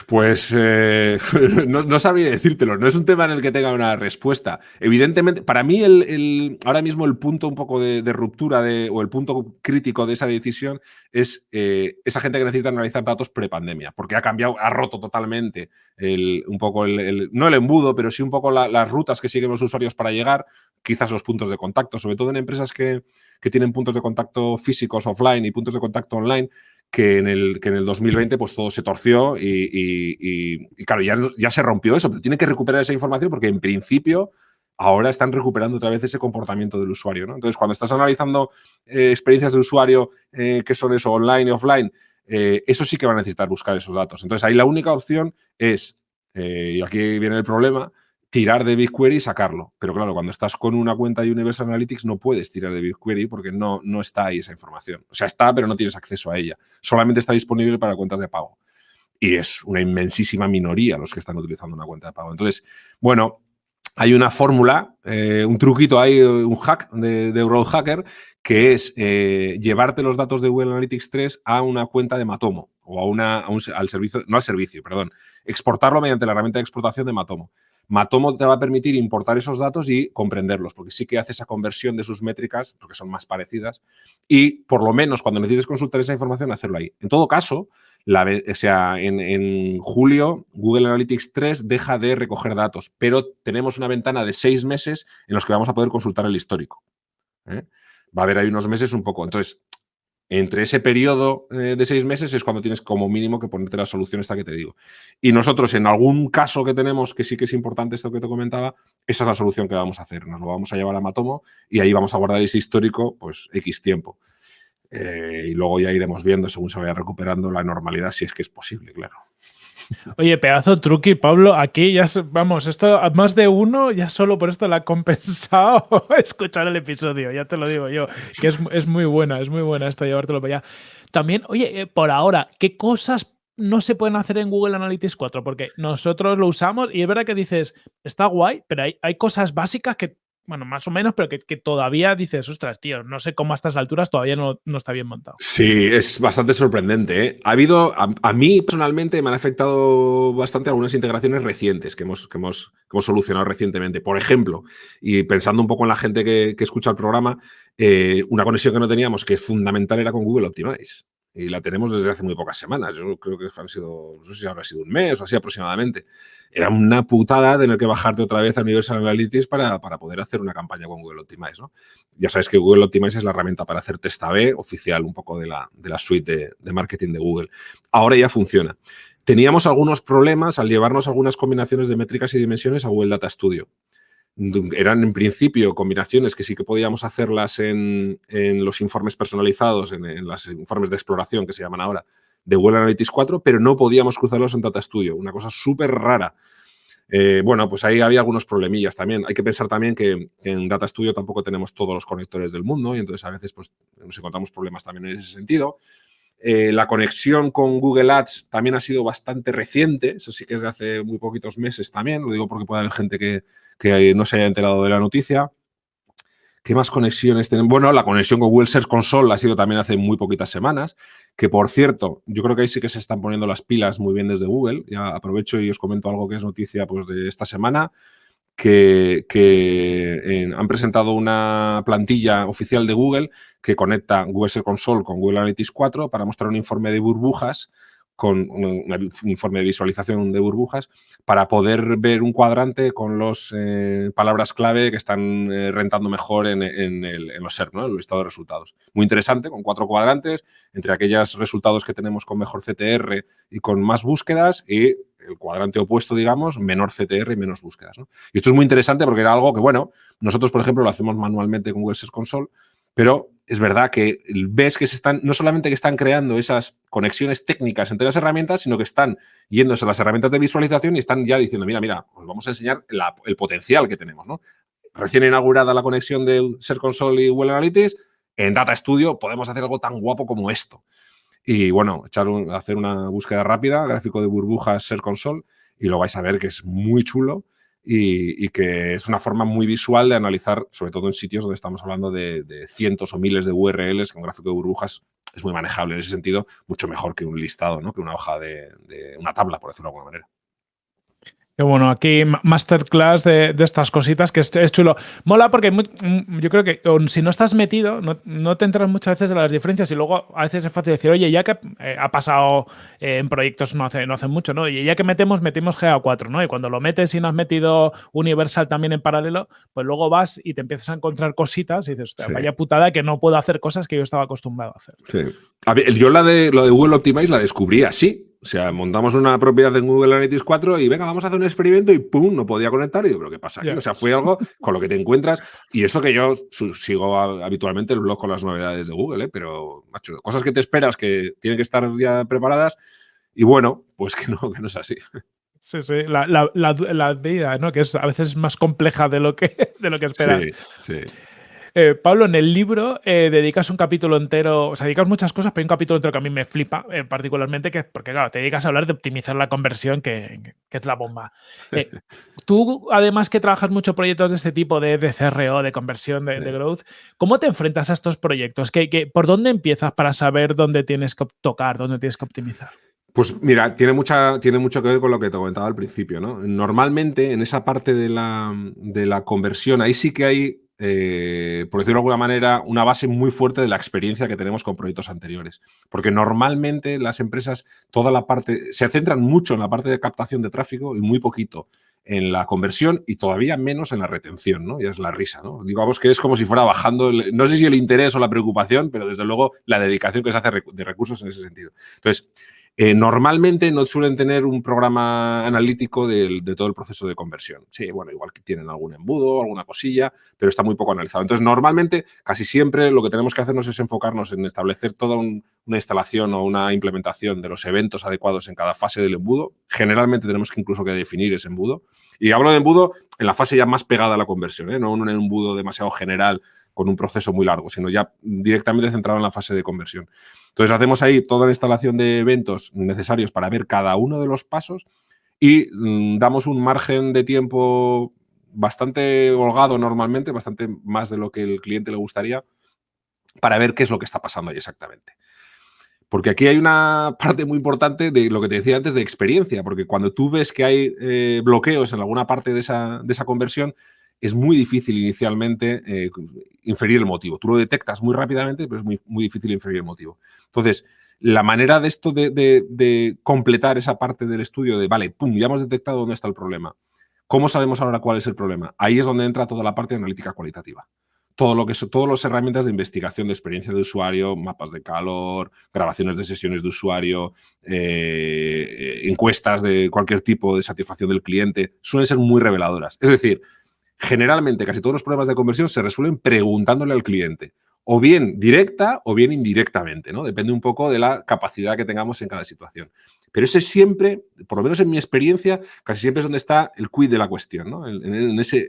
Pues eh, no, sabría decírtelo, no es un tema en el que tenga una respuesta. Evidentemente, para mí el, ahora mismo el punto un poco de, ruptura o el punto crítico de esa decisión es eh, esa gente que necesita analizar datos prepandemia, porque ha cambiado, ha roto totalmente el, un poco el, no el embudo, pero sí un poco la, las rutas que siguen los usuarios para llegar, quizás los puntos de contacto, sobre todo en empresas que tienen puntos de contacto físicos offline y puntos de contacto online que en el, que en el 2020 pues todo se torció y, claro, ya, ya, se rompió eso, pero tiene que recuperar esa información porque en principio ahora están recuperando otra vez ese comportamiento del usuario. ¿no? Entonces, cuando estás analizando eh, experiencias de usuario eh, que son eso, online y offline, eh, eso sí que va a necesitar buscar esos datos. Entonces, ahí la única opción es, y aquí viene el problema, tirar de BigQuery y sacarlo. Pero claro, cuando estás con una cuenta de Universal Analytics no puedes tirar de BigQuery porque no, no está ahí esa información. O sea, está, pero no tienes acceso a ella. Solamente está disponible para cuentas de pago. Y es una inmensísima minoría los que están utilizando una cuenta de pago. Entonces, bueno, hay una fórmula, eh, un truquito ahí, un hack de, de Hacker, que es eh, llevarte los datos de Google Analytics 3 a una cuenta de Matomo o a una, al servicio, no al servicio, perdón, exportarlo mediante la herramienta de exportación de Matomo. Matomo te va a permitir importar esos datos y comprenderlos, porque sí que hace esa conversión de sus métricas, porque son más parecidas, y por lo menos cuando necesites consultar esa información, hacerlo ahí. En todo caso, sea, en, julio Google Analytics 3 deja de recoger datos, pero tenemos una ventana de seis meses en los que vamos a poder consultar el histórico. ¿eh? Va a haber ahí unos meses un poco. Entonces, entre ese periodo eh, de seis meses es cuando tienes como mínimo que ponerte la solución esta que te digo. Y nosotros, en algún caso que tenemos, que sí que es importante esto que te comentaba, esa es la solución que vamos a hacer. Nos lo vamos a llevar a Matomo y ahí vamos a guardar ese histórico, pues, X tiempo. Eh, y luego ya iremos viendo según se vaya recuperando la normalidad, si es que es posible, claro. Oye, pedazo truqui, Pablo. Aquí ya, vamos, esto más de uno, ya solo por esto le ha compensado escuchar el episodio, ya te lo digo yo, que es, muy buena, es muy buena esto, llevártelo para allá. También, oye, eh, por ahora, ¿qué cosas no se pueden hacer en Google Analytics 4? Porque nosotros lo usamos y es verdad que dices, está guay, pero hay cosas básicas que bueno, más o menos, pero que, todavía dices, ostras, tío, no sé cómo a estas alturas todavía no, está bien montado. Sí, es bastante sorprendente. ¿eh? Ha habido, a, mí personalmente me han afectado bastante algunas integraciones recientes que hemos, que hemos, hemos solucionado recientemente. Por ejemplo, y pensando un poco en la gente que, escucha el programa, eh, una conexión que no teníamos que es fundamental era con Google Optimize y la tenemos desde hace muy pocas semanas. Yo creo que han sido, no sé si habrá sido un mes o así aproximadamente. Era una putada tener que bajarte otra vez a Universal Analytics para, para poder hacer una campaña con Google Optimize. ¿no? Ya sabes que Google Optimize es la herramienta para hacer test A-B oficial un poco de la, de la suite de, de marketing de Google. Ahora ya funciona. Teníamos algunos problemas al llevarnos algunas combinaciones de métricas y dimensiones a Google Data Studio eran en principio combinaciones que sí que podíamos hacerlas en, los informes personalizados, en, los informes de exploración que se llaman ahora, de Google Analytics 4, pero no podíamos cruzarlos en Data Studio, una cosa súper rara. Eh, bueno, pues ahí había algunos problemillas también. Hay que pensar también que, en Data Studio tampoco tenemos todos los conectores del mundo y entonces a veces pues, nos encontramos problemas también en ese sentido. Eh, la conexión con Google Ads también ha sido bastante reciente, eso sí que es de hace muy poquitos meses también, lo digo porque puede haber gente que, no se haya enterado de la noticia. ¿Qué más conexiones tenemos? Bueno, la conexión con Google Search Console ha sido también hace muy poquitas semanas, que por cierto, yo creo que ahí sí que se están poniendo las pilas muy bien desde Google. Ya aprovecho y os comento algo que es noticia pues, de esta semana que, han presentado una plantilla oficial de Google que conecta Google Console con Google Analytics 4 para mostrar un informe de burbujas con un, informe de visualización de burbujas para poder ver un cuadrante con las eh, palabras clave que están eh, rentando mejor en, los SERP, ¿no? en el listado de resultados. Muy interesante, con cuatro cuadrantes, entre aquellos resultados que tenemos con mejor CTR y con más búsquedas y el cuadrante opuesto, digamos, menor CTR y menos búsquedas. Y esto es muy interesante porque era algo que, bueno, nosotros, por ejemplo, lo hacemos manualmente con Google Search Console, pero es verdad que ves que se están, no solamente que están creando esas conexiones técnicas entre las herramientas, sino que están yéndose a las herramientas de visualización y están ya diciendo, mira, mira, os vamos a enseñar el potencial que tenemos. Recién inaugurada la conexión de Search Console y Google Analytics, en Data Studio podemos hacer algo tan guapo como esto. Y bueno, echar hacer una búsqueda rápida, gráfico de burbujas Ser Console, y lo vais a ver que es muy chulo y, que es una forma muy visual de analizar, sobre todo en sitios donde estamos hablando de, cientos o miles de URLs, que un gráfico de burbujas es muy manejable en ese sentido, mucho mejor que un listado, ¿no? que una hoja de, de una tabla, por decirlo de alguna manera. Qué bueno, aquí masterclass de, estas cositas que es, chulo. Mola porque mm, yo creo que si no estás metido, no, te enteras muchas veces de las diferencias y luego a veces es fácil decir, oye, ya que eh, ha pasado eh, en proyectos no hace, no hace mucho, ¿no? Y ya que metemos, metimos GA4, ¿no? Y cuando lo metes y no has metido Universal también en paralelo, pues luego vas y te empiezas a encontrar cositas y dices, vaya putada que no puedo hacer cosas que yo estaba acostumbrado a hacer. Sí. yo la de, lo de Google Optimize la descubrí así o sea, montamos una propiedad en Google Analytics 4 y venga, vamos a hacer un experimento y ¡pum! No podía conectar. Y digo, ¿pero qué pasa aquí? O sea, fue algo con lo que te encuentras. Y eso que yo sigo habitualmente el blog con las novedades de Google, ¿eh? pero, macho, cosas que te esperas que tienen que estar ya preparadas. Y bueno, pues que no, que no es así. Sí, sí, la, vida, ¿no? Que es a veces más compleja de lo que, de lo que esperas. Sí, sí. Eh, Pablo, en el libro eh, dedicas un capítulo entero, o sea, dedicas muchas cosas, pero hay un capítulo entero que a mí me flipa eh, particularmente, que porque claro, te dedicas a hablar de optimizar la conversión, que, es la bomba. tú, además que trabajas muchos proyectos de este tipo, de, de CRO, de conversión, de, growth, ¿cómo te enfrentas a estos proyectos? ¿Qué, por dónde empiezas para saber dónde tienes que tocar, dónde tienes que optimizar? Pues mira, tiene, mucha, tiene mucho que ver con lo que te comentaba al principio, ¿no? Normalmente en esa parte de la, de la conversión, ahí sí que hay eh, por decirlo de alguna manera, una base muy fuerte de la experiencia que tenemos con proyectos anteriores. Porque normalmente las empresas, toda la parte, se centran mucho en la parte de captación de tráfico y muy poquito en la conversión y todavía menos en la retención, ¿no? Y es la risa, ¿no? Digamos que es como si fuera bajando, no sé si el interés o la preocupación, pero desde luego la dedicación que se hace de recursos en ese sentido. Entonces, eh, normalmente no suelen tener un programa analítico de, todo el proceso de conversión. Sí, bueno, igual que tienen algún embudo, alguna cosilla, pero está muy poco analizado. Entonces, normalmente, casi siempre lo que tenemos que hacernos es enfocarnos en establecer toda una instalación o una implementación de los eventos adecuados en cada fase del embudo. Generalmente tenemos que incluso que definir ese embudo. Y hablo de embudo en la fase ya más pegada a la conversión, ¿eh? no un embudo demasiado general con un proceso muy largo, sino ya directamente centrado en la fase de conversión. Entonces hacemos ahí toda la instalación de eventos necesarios para ver cada uno de los pasos y mm, damos un margen de tiempo bastante holgado normalmente, bastante más de lo que el cliente le gustaría, para ver qué es lo que está pasando ahí exactamente. Porque aquí hay una parte muy importante de lo que te decía antes de experiencia, porque cuando tú ves que hay eh, bloqueos en alguna parte de esa, de esa conversión, es muy difícil inicialmente eh, inferir el motivo. Tú lo detectas muy rápidamente, pero es muy, muy difícil inferir el motivo. Entonces, la manera de esto de, completar esa parte del estudio de, vale, pum, ya hemos detectado dónde está el problema. ¿Cómo sabemos ahora cuál es el problema? Ahí es donde entra toda la parte de analítica cualitativa. Todo lo que son todas las herramientas de investigación de experiencia de usuario, mapas de calor, grabaciones de sesiones de usuario, eh, encuestas de cualquier tipo de satisfacción del cliente, suelen ser muy reveladoras. Es decir, generalmente casi todos los problemas de conversión se resuelven preguntándole al cliente, o bien directa o bien indirectamente, ¿no? Depende un poco de la capacidad que tengamos en cada situación. Pero ese siempre, por lo menos en mi experiencia, casi siempre es donde está el quid de la cuestión, ¿no? En, ese,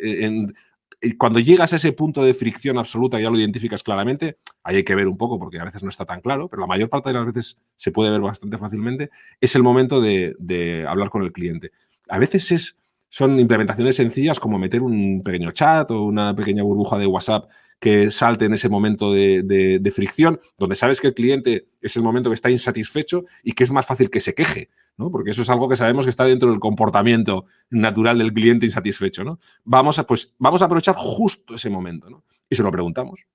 cuando llegas a ese punto de fricción absoluta, ya lo identificas claramente, ahí hay que ver un poco porque a veces no está tan claro, pero la mayor parte de las veces se puede ver bastante fácilmente, es el momento de hablar con el cliente. A veces es son implementaciones sencillas como meter un pequeño chat o una pequeña burbuja de WhatsApp que salte en ese momento de, fricción, donde sabes que el cliente es el momento que está insatisfecho y que es más fácil que se queje, ¿no? Porque eso es algo que sabemos que está dentro del comportamiento natural del cliente insatisfecho, ¿no? Vamos a, pues, vamos a aprovechar justo ese momento, ¿no? Y se lo preguntamos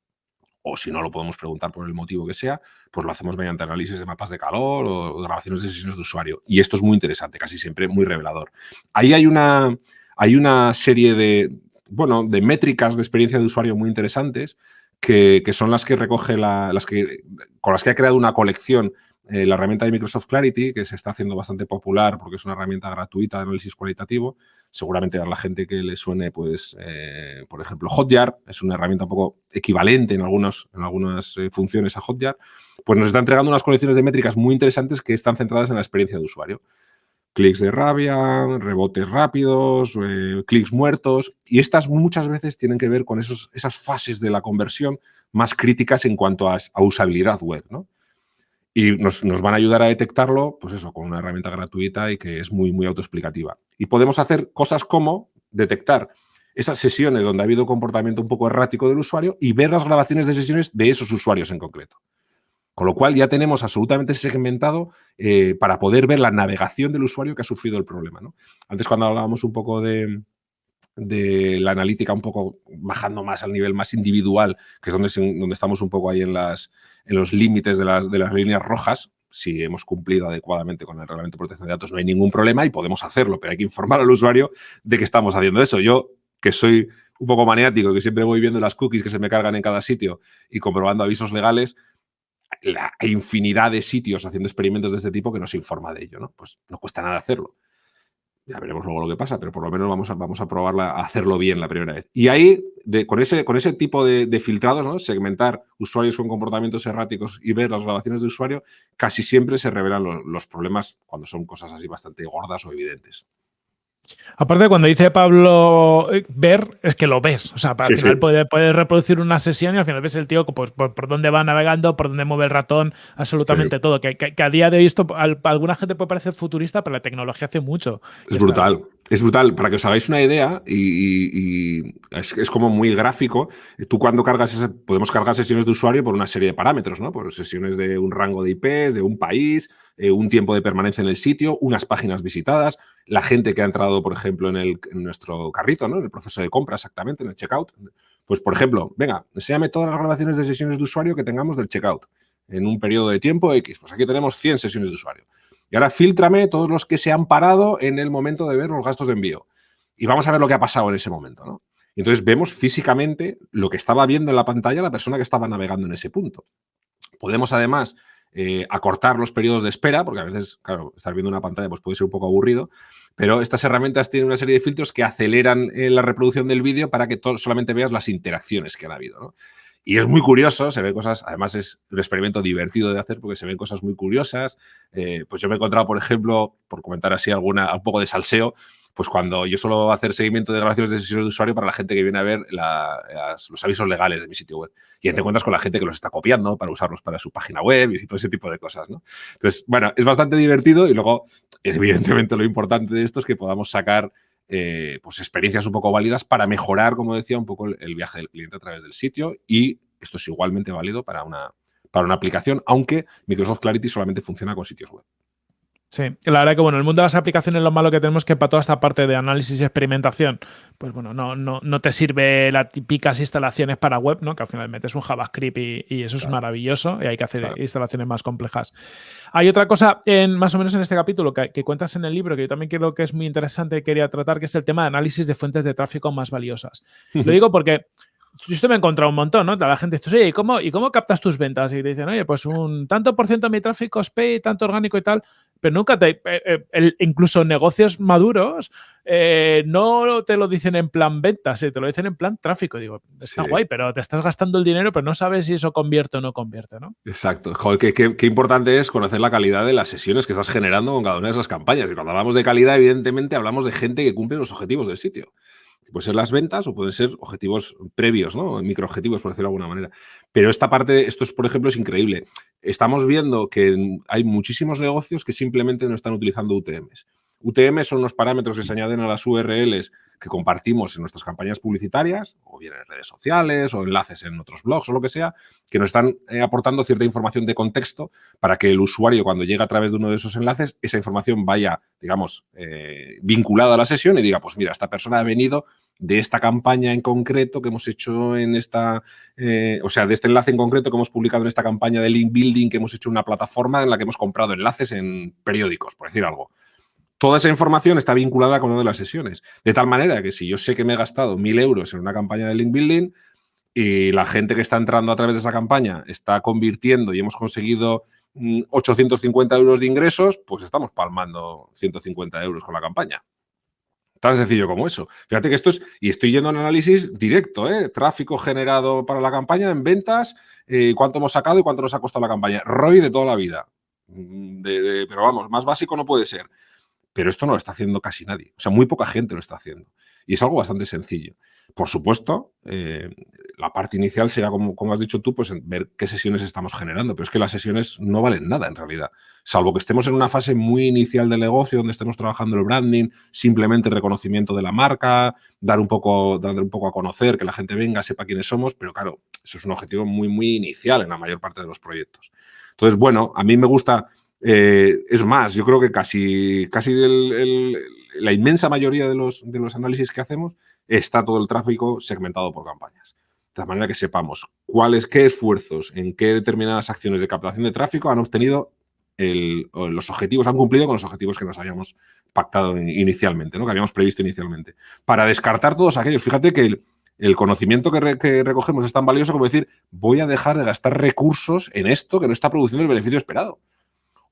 o si no lo podemos preguntar por el motivo que sea, pues lo hacemos mediante análisis de mapas de calor o, grabaciones de sesiones de usuario. Y esto es muy interesante, casi siempre muy revelador. Ahí hay una, hay una serie de, bueno, de métricas de experiencia de usuario muy interesantes que, son las que recoge las que, con las que ha creado una colección eh, la herramienta de Microsoft Clarity, que se está haciendo bastante popular porque es una herramienta gratuita de análisis cualitativo. Seguramente a la gente que le suene, pues, eh, por ejemplo, Hotjar, es una herramienta un poco equivalente en, algunos, en algunas eh, funciones a Hotjar, pues nos está entregando unas colecciones de métricas muy interesantes que están centradas en la experiencia de usuario. Clics de rabia, rebotes rápidos, clics muertos. Y estas muchas veces tienen que ver con esos, esas fases de la conversión más críticas en cuanto a, a usabilidad web, ¿no? Y nos, van a ayudar a detectarlo, pues eso, con una herramienta gratuita y que es muy, muy autoexplicativa. Y podemos hacer cosas como detectar esas sesiones donde ha habido comportamiento un poco errático del usuario y ver las grabaciones de sesiones de esos usuarios en concreto. Con lo cual ya tenemos absolutamente segmentado eh, para poder ver la navegación del usuario que ha sufrido el problema. Antes cuando hablábamos un poco de, de la analítica un poco bajando más al nivel más individual, que es donde, donde estamos un poco ahí en, las, en los límites de las, de las líneas rojas, si hemos cumplido adecuadamente con el reglamento de protección de datos no hay ningún problema y podemos hacerlo, pero hay que informar al usuario de que estamos haciendo eso. Yo, que soy un poco maniático, que siempre voy viendo las cookies que se me cargan en cada sitio y comprobando avisos legales, la infinidad de sitios haciendo experimentos de este tipo que nos informa de ello, ¿no? Pues no cuesta nada hacerlo. Ya veremos luego lo que pasa, pero por lo menos vamos a, vamos a probarla, a hacerlo bien la primera vez. Y ahí, con, ese, con ese tipo de, filtrados, ¿no? segmentar usuarios con comportamientos erráticos y ver las grabaciones de usuario, casi siempre se revelan los problemas cuando son cosas así bastante gordas o evidentes. Aparte, cuando dice Pablo eh, ver, es que lo ves. O sea, para al final Puedes, reproducir una sesión y al final ves el tío pues, por, dónde va navegando, por dónde mueve el ratón, absolutamente todo. Que, a día de hoy esto, a, alguna gente puede parecer futurista, pero la tecnología hace mucho. Es brutal. Es brutal. Para que os hagáis una idea, y, es, como muy gráfico, tú cuando cargas, podemos cargar sesiones de usuario por una serie de parámetros, ¿no? Por sesiones de un rango de IPs, de un país, eh, un tiempo de permanencia en el sitio, unas páginas visitadas, la gente que ha entrado, por ejemplo, en, el, nuestro carrito, ¿no? en el proceso de compra exactamente, en el checkout. Pues, por ejemplo, venga, enséñame todas las grabaciones de sesiones de usuario que tengamos del checkout en un periodo de tiempo X. Pues aquí tenemos 100 sesiones de usuario. Y ahora filtrame todos los que se han parado en el momento de ver los gastos de envío. Y vamos a ver lo que ha pasado en ese momento, ¿no? entonces vemos físicamente lo que estaba viendo en la pantalla la persona que estaba navegando en ese punto. Podemos además eh, acortar los periodos de espera, porque a veces, claro, estar viendo una pantalla pues puede ser un poco aburrido, pero estas herramientas tienen una serie de filtros que aceleran eh, la reproducción del vídeo para que solamente veas las interacciones que han habido. Y es muy curioso, se ven cosas, además es un experimento divertido de hacer porque se ven cosas muy curiosas. Eh, pues yo me he encontrado, por ejemplo, por comentar así alguna, un poco de salseo, pues cuando yo suelo hacer seguimiento de grabaciones de sesiones de usuario para la gente que viene a ver los avisos legales de mi sitio web. Y te encuentras con la gente que los está copiando para usarlos para su página web y todo ese tipo de cosas, ¿no? Entonces, bueno, es bastante divertido y luego, evidentemente, lo importante de esto es que podamos sacar eh, pues experiencias un poco válidas para mejorar, como decía, un poco el, viaje del cliente a través del sitio y esto es igualmente válido para una, para una aplicación, aunque Microsoft Clarity solamente funciona con sitios web. Sí, la verdad que bueno, el mundo de las aplicaciones lo malo que tenemos es que para toda esta parte de análisis y experimentación, pues bueno, no, no, no te sirve las típicas instalaciones para web, ¿no? Que al final metes un JavaScript y, eso es maravilloso y hay que hacer instalaciones más complejas. Hay otra cosa, en, más o menos en este capítulo, que, cuentas en el libro, que yo también creo que es muy interesante y quería tratar, que es el tema de análisis de fuentes de tráfico más valiosas. Lo digo porque esto me he encontrado un montón, ¿no? La gente dice, oye, ¿y cómo, ¿y cómo captas tus ventas? Y te dicen, oye, pues un tanto por ciento de mi tráfico es pay, tanto orgánico y tal pero nunca te. Eh, eh, incluso negocios maduros eh, no te lo dicen en plan ventas, te lo dicen en plan tráfico. Digo, está guay, pero te estás gastando el dinero, pero no sabes si eso convierte o no convierte, ¿no? Exacto. Joder, qué, importante es conocer la calidad de las sesiones que estás generando con cada una de esas campañas. Y cuando hablamos de calidad, evidentemente hablamos de gente que cumple los objetivos del sitio. Pueden ser las ventas o pueden ser objetivos previos. Microobjetivos, por decirlo de alguna manera. Pero esta parte, esto es, por ejemplo, es increíble. Estamos viendo que hay muchísimos negocios que simplemente no están utilizando UTMs. UTM son unos parámetros que se añaden a las URLs que compartimos en nuestras campañas publicitarias, o bien en redes sociales, o enlaces en otros blogs, o lo que sea, que nos están eh, aportando cierta información de contexto para que el usuario, cuando llega a través de uno de esos enlaces, esa información vaya, digamos, eh, vinculada a la sesión y diga, pues mira, esta persona ha venido de esta campaña en concreto que hemos hecho en esta, eh, o sea, de este enlace en concreto que hemos publicado en esta campaña de link building que hemos hecho una plataforma en la que hemos comprado enlaces en periódicos, por decir algo. Toda esa información está vinculada con una de las sesiones. De tal manera que si yo sé que me he gastado mil euros en una campaña de link building y la gente que está entrando a través de esa campaña está convirtiendo y hemos conseguido 850 mm, euros de ingresos, pues estamos palmando 150 euros con la campaña. Tan sencillo como eso. Fíjate que esto es, y estoy yendo un análisis directo, ¿eh? tráfico generado para la campaña en ventas, eh, cuánto hemos sacado y cuánto nos ha costado la campaña. ROI de toda la vida. Mm, pero vamos, más básico no puede ser. Pero esto no lo está haciendo casi nadie. O sea, muy poca gente lo está haciendo. Y es algo bastante sencillo. Por supuesto, eh, la parte inicial será, como, has dicho tú, pues ver qué sesiones estamos generando. Pero es que las sesiones no valen nada en realidad. Salvo que estemos en una fase muy inicial del negocio, donde estemos trabajando el branding, simplemente reconocimiento de la marca, dar un poco, dar un poco a conocer, que la gente venga, sepa quiénes somos. Pero claro, eso es un objetivo muy, muy inicial en la mayor parte de los proyectos. Entonces, bueno, a mí me gusta eh, es más, yo creo que casi, casi la inmensa mayoría de los, de los análisis que hacemos está todo el tráfico segmentado por campañas. De manera que sepamos cuáles, qué esfuerzos, en qué determinadas acciones de captación de tráfico han obtenido los objetivos, han cumplido con los objetivos que nos habíamos pactado inicialmente, ¿no? que habíamos previsto inicialmente. Para descartar todos aquellos, fíjate que el, conocimiento que, que, recogemos es tan valioso como decir, voy a dejar de gastar recursos en esto que no está produciendo el beneficio esperado.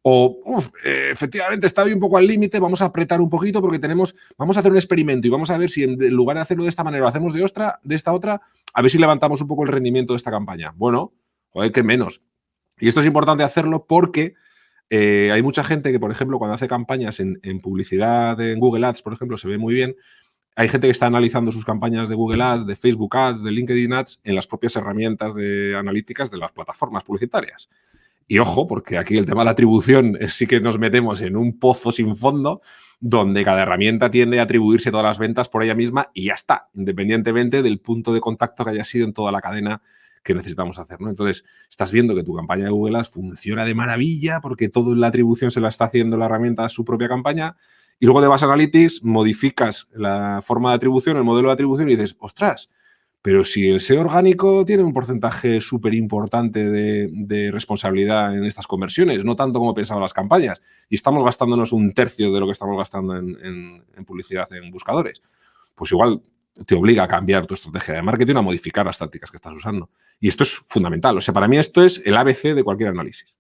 O, eh, efectivamente, está hoy un poco al límite, vamos a apretar un poquito porque tenemos, vamos a hacer un experimento y vamos a ver si en lugar de hacerlo de esta manera lo hacemos de, otra, de esta otra, a ver si levantamos un poco el rendimiento de esta campaña. Bueno, joder, que menos. Y esto es importante hacerlo porque eh, hay mucha gente que, por ejemplo, cuando hace campañas en, publicidad en Google Ads, por ejemplo, se ve muy bien. Hay gente que está analizando sus campañas de Google Ads, de Facebook Ads, de LinkedIn Ads en las propias herramientas de analíticas de las plataformas publicitarias. Y ojo, porque aquí el tema de la atribución es sí que nos metemos en un pozo sin fondo donde cada herramienta tiende a atribuirse todas las ventas por ella misma y ya está, independientemente del punto de contacto que haya sido en toda la cadena que necesitamos hacer. ¿no? Entonces, estás viendo que tu campaña de Google Ads funciona de maravilla porque toda la atribución se la está haciendo la herramienta a su propia campaña y luego te vas a Analytics, modificas la forma de atribución, el modelo de atribución y dices, ostras, pero si el SEO orgánico tiene un porcentaje súper importante de, responsabilidad en estas conversiones, no tanto como pensaban las campañas, y estamos gastándonos un tercio de lo que estamos gastando en, publicidad en buscadores, pues igual te obliga a cambiar tu estrategia de marketing, a modificar las tácticas que estás usando. Y esto es fundamental. O sea, para mí esto es el ABC de cualquier análisis.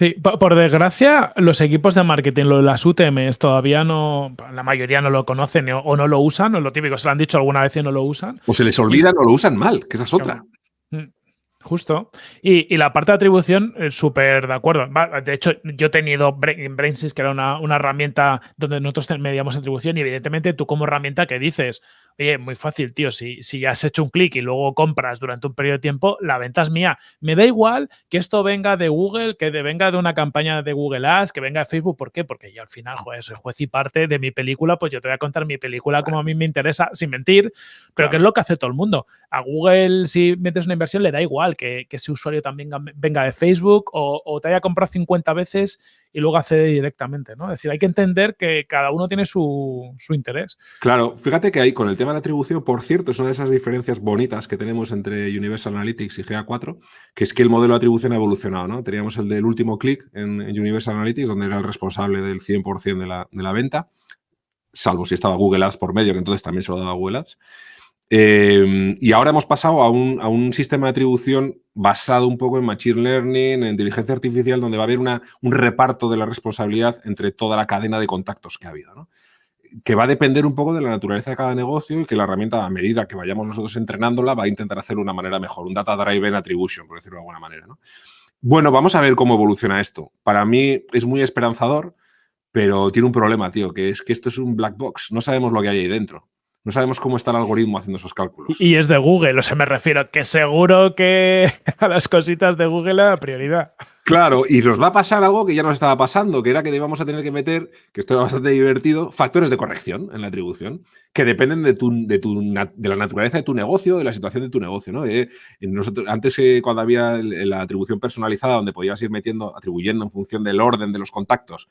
Sí, por desgracia, los equipos de marketing, las UTMs, todavía no, la mayoría no lo conocen o no lo usan, o lo típico, se lo han dicho alguna vez y no lo usan. O se les olvida, no lo usan mal, que esa es otra. Mm, justo. Y, la parte de atribución, eh, súper de acuerdo. De hecho, yo he tenido Brainsys, que era una, una, herramienta donde nosotros medíamos atribución, y evidentemente tú como herramienta que dices, Oye, muy fácil, tío. Si, si has hecho un clic y luego compras durante un periodo de tiempo, la venta es mía. Me da igual que esto venga de Google, que venga de una campaña de Google Ads, que venga de Facebook. ¿Por qué? Porque yo al final, joder, soy juez y parte de mi película, pues yo te voy a contar mi película como a mí me interesa, sin mentir, pero que es lo que hace todo el mundo. A Google, si metes una inversión, le da igual que, ese usuario también venga de Facebook o, o te haya comprado 50 veces y luego accede directamente, ¿no? Es decir, hay que entender que cada uno tiene su, interés. Claro, fíjate que ahí con el tema de la atribución, por cierto, es una de esas diferencias bonitas que tenemos entre Universal Analytics y GA4, que es que el modelo de atribución ha evolucionado, ¿no? Teníamos el del último clic en, Universal Analytics, donde era el responsable del 100% de la, de la venta, salvo si estaba Google Ads por medio, que entonces también se lo daba Google Ads. Em, y ahora hemos pasado a un, sistema de atribución basado un poco en Machine Learning, en inteligencia artificial, donde va a haber una, un reparto de la responsabilidad entre toda la cadena de contactos que ha habido. Que va a depender un poco de la naturaleza de cada negocio y que la herramienta, a medida que vayamos nosotros entrenándola, va a intentar hacerlo de una manera mejor. Un Data Driven Attribution, por decirlo de alguna manera. Bueno, vamos a ver cómo evoluciona esto. Para mí es muy esperanzador, pero tiene un problema, tío, que es que esto es un black box. No sabemos lo que hay ahí dentro. No sabemos cómo está el algoritmo haciendo esos cálculos. Y es de Google, o sea, me refiero que seguro que a las cositas de Google le da prioridad. Claro, y nos va a pasar algo que ya nos estaba pasando, que era que íbamos a tener que meter, que esto era bastante divertido, factores de corrección en la atribución, que dependen de, tu, de, tu, de la naturaleza de tu negocio, de la situación de tu negocio. ¿no? Eh, nosotros, antes, eh, cuando había la atribución personalizada, donde podías ir metiendo, atribuyendo en función del orden de los contactos,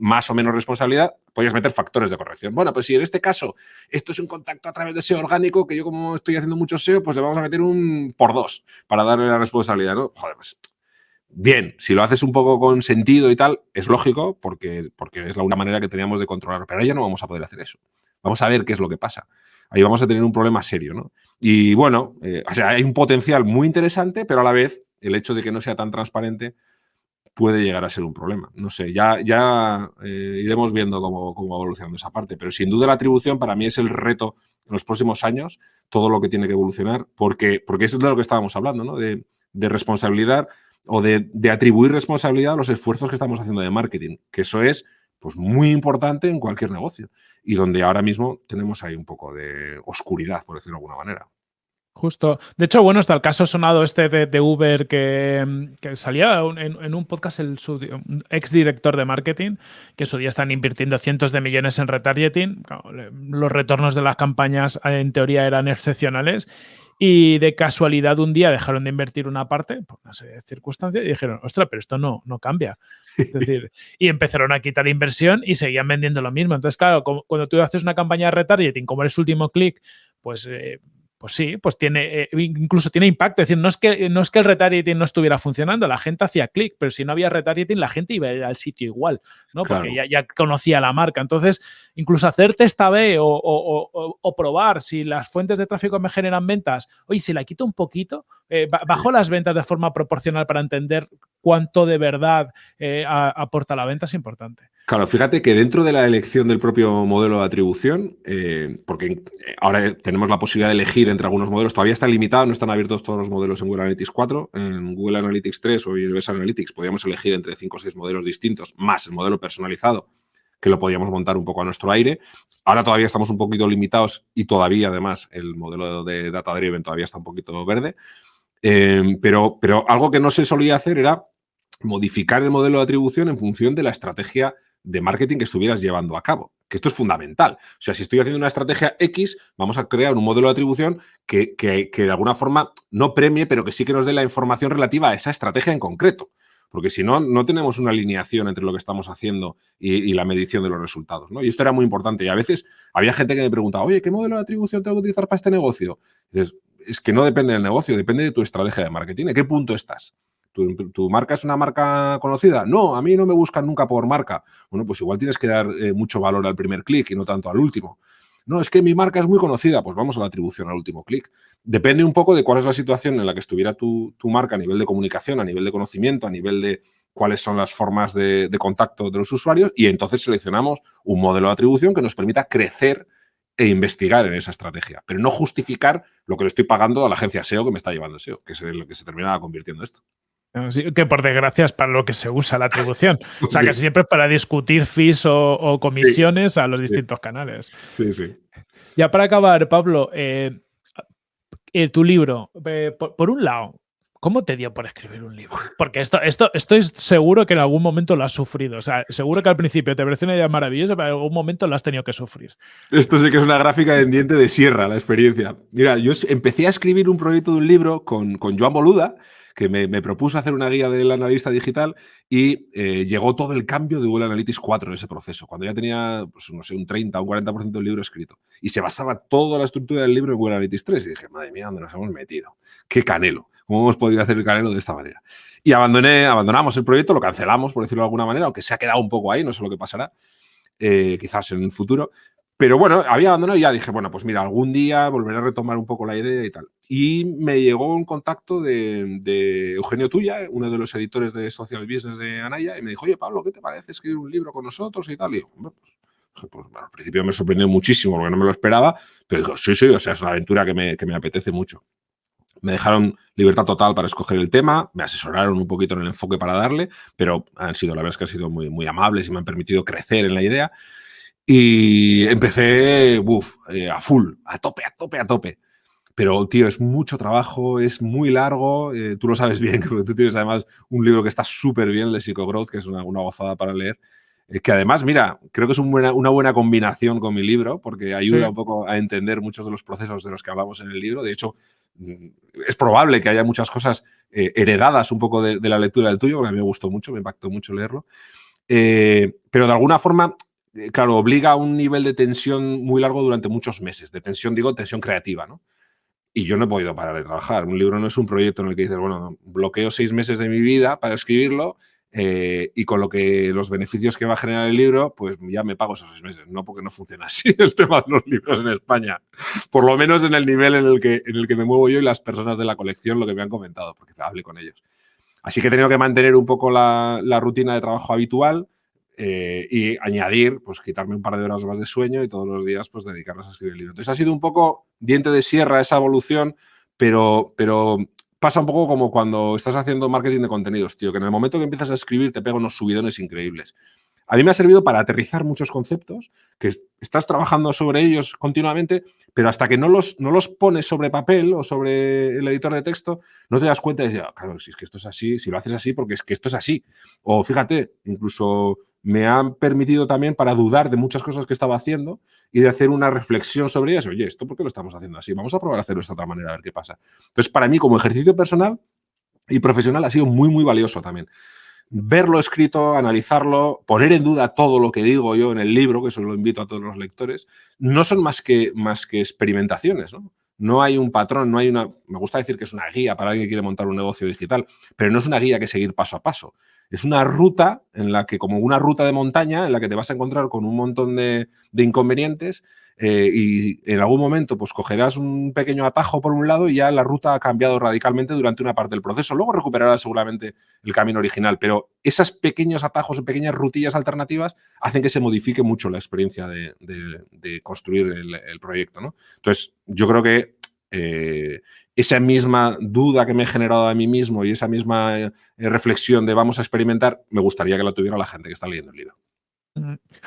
más o menos responsabilidad, podías meter factores de corrección. Bueno, pues si en este caso esto es un contacto a través de SEO orgánico, que yo como estoy haciendo mucho SEO, pues le vamos a meter un por dos para darle la responsabilidad, ¿no? Joder, pues bien, si lo haces un poco con sentido y tal, es lógico porque, porque es la única manera que teníamos de controlar, pero ahora ya no vamos a poder hacer eso. Vamos a ver qué es lo que pasa. Ahí vamos a tener un problema serio, ¿no? Y bueno, eh, o sea, hay un potencial muy interesante, pero a la vez el hecho de que no sea tan transparente puede llegar a ser un problema. No sé, ya, ya eh, iremos viendo cómo, cómo, va evolucionando esa parte, pero sin duda la atribución para mí es el reto en los próximos años, todo lo que tiene que evolucionar, porque, porque eso es de lo que estábamos hablando, ¿no? De, responsabilidad o de, de, atribuir responsabilidad a los esfuerzos que estamos haciendo de marketing, que eso es pues, muy importante en cualquier negocio y donde ahora mismo tenemos ahí un poco de oscuridad, por decirlo de alguna manera. Justo. De hecho, bueno, está el caso sonado este de, Uber que, salía en, un podcast el ex director de marketing, que su día están invirtiendo cientos de millones en retargeting. Los retornos de las campañas en teoría eran excepcionales y de casualidad un día dejaron de invertir una parte por una serie de circunstancias y dijeron, ostras, pero esto no, no cambia. Es decir, y empezaron a quitar inversión y seguían vendiendo lo mismo. Entonces, claro, cuando tú haces una campaña de retargeting, como eres último clic, pues eh, pues sí, pues tiene, eh, incluso tiene impacto. Es decir, no es, que, no es que el retargeting no estuviera funcionando, la gente hacía clic, pero si no había retargeting, la gente iba a ir al sitio igual, ¿no? Porque ya, conocía la marca. Entonces, incluso hacer test A-B o, probar si las fuentes de tráfico me generan ventas, oye, si la quito un poquito, eh, bajo las ventas de forma proporcional para entender cuánto de verdad eh, aporta la venta, es importante. Claro, fíjate que dentro de la elección del propio modelo de atribución, eh, porque ahora tenemos la posibilidad de elegir entre algunos modelos, todavía está limitado, no están abiertos todos los modelos en Google Analytics 4, en Google Analytics 3 o Universal Analytics podíamos elegir entre 5 o 6 modelos distintos, más el modelo personalizado, que lo podíamos montar un poco a nuestro aire. Ahora todavía estamos un poquito limitados y todavía además el modelo de Data Driven todavía está un poquito verde. Eh, pero, pero algo que no se solía hacer era modificar el modelo de atribución en función de la estrategia de marketing que estuvieras llevando a cabo. Que esto es fundamental. O sea, si estoy haciendo una estrategia X, vamos a crear un modelo de atribución que, de alguna forma no premie, pero que sí que nos dé la información relativa a esa estrategia en concreto. Porque si no, no tenemos una alineación entre lo que estamos haciendo y, la medición de los resultados. ¿no? Y esto era muy importante. Y a veces había gente que me preguntaba, oye, ¿qué modelo de atribución tengo que utilizar para este negocio? es que no depende del negocio, depende de tu estrategia de marketing. ¿En qué punto estás? ¿Tu, marca es una marca conocida? No, a mí no me buscan nunca por marca. Bueno, pues igual tienes que dar eh, mucho valor al primer clic y no tanto al último. No, es que mi marca es muy conocida, pues vamos a la atribución al último clic. Depende un poco de cuál es la situación en la que estuviera tu, marca a nivel de comunicación, a nivel de conocimiento, a nivel de cuáles son las formas de, de contacto de los usuarios y entonces seleccionamos un modelo de atribución que nos permita crecer e investigar en esa estrategia, pero no justificar lo que le estoy pagando a la agencia SEO que me está llevando SEO, que es lo que se termina convirtiendo esto que por desgracia es para lo que se usa la atribución. O sea, que siempre es para discutir fees o, comisiones a los distintos canales. Sí, sí. Ya para acabar, Pablo, eh, eh, tu libro, eh, por, un lado, ¿cómo te dio por escribir un libro? Porque esto, esto estoy seguro que en algún momento lo has sufrido. O sea, seguro que al principio te pareció una idea maravillosa, pero en algún momento lo has tenido que sufrir. Esto sí que es una gráfica de diente de sierra, la experiencia. Mira, yo empecé a escribir un proyecto de un libro con, con Joan Boluda, que me, propuso hacer una guía del analista digital y eh, llegó todo el cambio de Google Analytics 4 en ese proceso, cuando ya tenía, pues, no sé, un 30 o un 40% del libro escrito. Y se basaba toda la estructura del libro en Google Analytics 3. Y dije, madre mía, ¿dónde nos hemos metido? ¡Qué canelo! ¿Cómo hemos podido hacer el canelo de esta manera? Y abandoné, abandonamos el proyecto, lo cancelamos, por decirlo de alguna manera, aunque se ha quedado un poco ahí, no sé lo que pasará, eh, quizás en el futuro. Pero bueno, había abandonado y ya dije, bueno, pues mira, algún día volveré a retomar un poco la idea y tal. Y me llegó un contacto de, Eugenio Tuya, uno de los editores de Social Business de Anaya, y me dijo, oye, Pablo, ¿qué te parece escribir un libro con nosotros y tal? Y digo, pues, pues al principio me sorprendió muchísimo porque no me lo esperaba, pero digo, sí, sí, o sea, es una aventura que me, que me apetece mucho. Me dejaron libertad total para escoger el tema, me asesoraron un poquito en el enfoque para darle, pero han sido, la verdad es que han sido muy, muy amables y me han permitido crecer en la idea. Y empecé, eh, a full, a tope, a tope, a tope. Pero, tío, es mucho trabajo, es muy largo. Eh, tú lo sabes bien, porque tú tienes además un libro que está súper bien, de Psychogrowth, que es una, gozada para leer. Eh, que además, mira, creo que es una buena combinación con mi libro, porque ayuda un poco a entender muchos de los procesos de los que hablamos en el libro. De hecho, mm, es probable que haya muchas cosas heredadas un poco de, de, la lectura del tuyo, porque a mí me gustó mucho, me impactó mucho leerlo. pero de alguna forma claro, obliga a un nivel de tensión muy largo durante muchos meses. De tensión, digo, tensión creativa, ¿no? Y yo no he podido parar de trabajar. Un libro no es un proyecto en el que dices, bueno, bloqueo seis meses de mi vida para escribirlo eh, y con lo que los beneficios que va a generar el libro, pues ya me pago esos seis meses. No porque no funciona así el tema de los libros en España. Por lo menos en el nivel en el que, en el que me muevo yo y las personas de la colección, lo que me han comentado, porque hablé con ellos. Así que he tenido que mantener un poco la rutina de trabajo habitual eh, y añadir, pues quitarme un par de horas más de sueño y todos los días pues dedicarlas a escribir el libro. Entonces ha sido un poco diente de sierra esa evolución, pero, pero pasa un poco como cuando estás haciendo marketing de contenidos, tío, que en el momento que empiezas a escribir te pega unos subidones increíbles. A mí me ha servido para aterrizar muchos conceptos, que estás trabajando sobre ellos continuamente, pero hasta que no los, no los pones sobre papel o sobre el editor de texto, no te das cuenta de decir, ah, claro, si es que esto es así, si lo haces así, porque es que esto es así. O fíjate, incluso me han permitido también para dudar de muchas cosas que estaba haciendo y de hacer una reflexión sobre eso. Oye, ¿esto por qué lo estamos haciendo así? Vamos a probar a hacerlo de esta otra manera, a ver qué pasa. Entonces, para mí, como ejercicio personal y profesional, ha sido muy, muy valioso también. Verlo escrito, analizarlo, poner en duda todo lo que digo yo en el libro, que eso lo invito a todos los lectores, no son más que, más que experimentaciones, ¿no? No hay un patrón, no hay una... Me gusta decir que es una guía para alguien que quiere montar un negocio digital, pero no es una guía que seguir paso a paso. Es una ruta en la que, como una ruta de montaña, en la que te vas a encontrar con un montón de, inconvenientes, eh, y en algún momento pues cogerás un pequeño atajo por un lado y ya la ruta ha cambiado radicalmente durante una parte del proceso. Luego recuperarás seguramente el camino original, pero esos pequeños atajos o pequeñas rutillas alternativas hacen que se modifique mucho la experiencia de, construir el, proyecto. ¿no? Entonces, yo creo que eh, esa misma duda que me he generado a mí mismo y esa misma eh, reflexión de vamos a experimentar, me gustaría que la tuviera la gente que está leyendo el libro.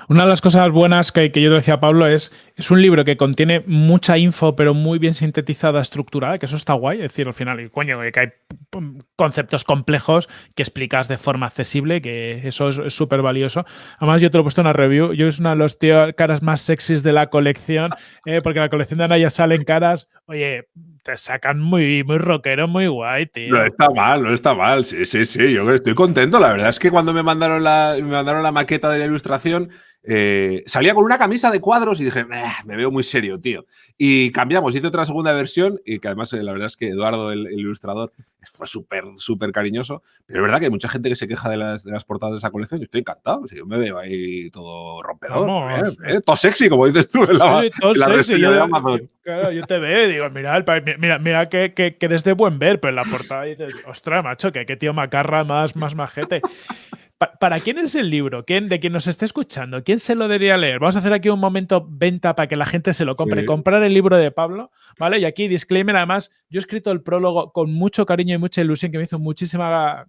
Una de las cosas buenas que, yo te decía, Pablo, es es un libro que contiene mucha info, pero muy bien sintetizada, estructurada, que eso está guay. Es decir, al final, y coño, que hay conceptos complejos que explicas de forma accesible, que eso es súper valioso. Además, yo te lo he puesto en una review. Yo es una de tíos caras más sexys de la colección, eh, porque la colección de Anaya salen caras, oye, te sacan muy, muy rockero, muy guay, tío. No está mal, no está mal. Sí, sí, sí. Yo estoy contento. La verdad es que cuando me mandaron la, me mandaron la maqueta de la ilustración, eh, salía con una camisa de cuadros y dije, me veo muy serio, tío. Y cambiamos, hice otra segunda versión y que además eh, la verdad es que Eduardo, el, ilustrador, fue súper, súper cariñoso. Pero es verdad que hay mucha gente que se queja de las, de las portadas de esa colección y estoy encantado. yo me veo ahí todo rompedor, eh, todo sexy, como dices tú en la, sexy, yo, de Amazon. Claro, yo te veo y digo, mira, mira, mira que, que, eres de buen ver, pero en la portada dices, ostras, macho, que qué tío macarra más, más majete. ¿Para quién es el libro? ¿Quién, ¿De quién nos esté escuchando? ¿Quién se lo debería leer? Vamos a hacer aquí un momento venta para que la gente se lo compre. Comprar el libro de Pablo, ¿vale? Y aquí, disclaimer, además, yo he escrito el prólogo con mucho cariño y mucha ilusión que me hizo muchísima...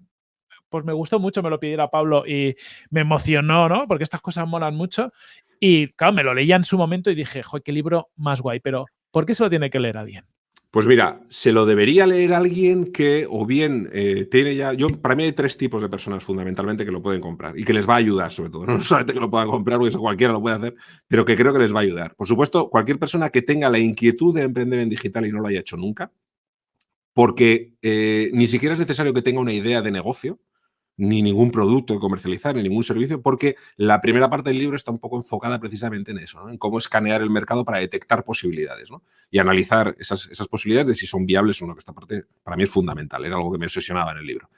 Pues me gustó mucho, me lo pidiera Pablo y me emocionó, ¿no? Porque estas cosas molan mucho. Y claro, me lo leía en su momento y dije, joder, qué libro más guay. Pero, ¿por qué se lo tiene que leer alguien? Pues mira, se lo debería leer alguien que o bien eh, tiene ya... Yo, para mí hay tres tipos de personas fundamentalmente que lo pueden comprar y que les va a ayudar sobre todo. No solamente que lo puedan comprar, porque eso cualquiera lo puede hacer, pero que creo que les va a ayudar. Por supuesto, cualquier persona que tenga la inquietud de emprender en digital y no lo haya hecho nunca, porque eh, ni siquiera es necesario que tenga una idea de negocio, ni ningún producto que comercializar, ni ningún servicio, porque la primera parte del libro está un poco enfocada precisamente en eso, en cómo escanear el mercado para detectar posibilidades y analizar esas, posibilidades de si son viables o no, que esta parte para mí es fundamental, era algo que me obsesionaba en el libro.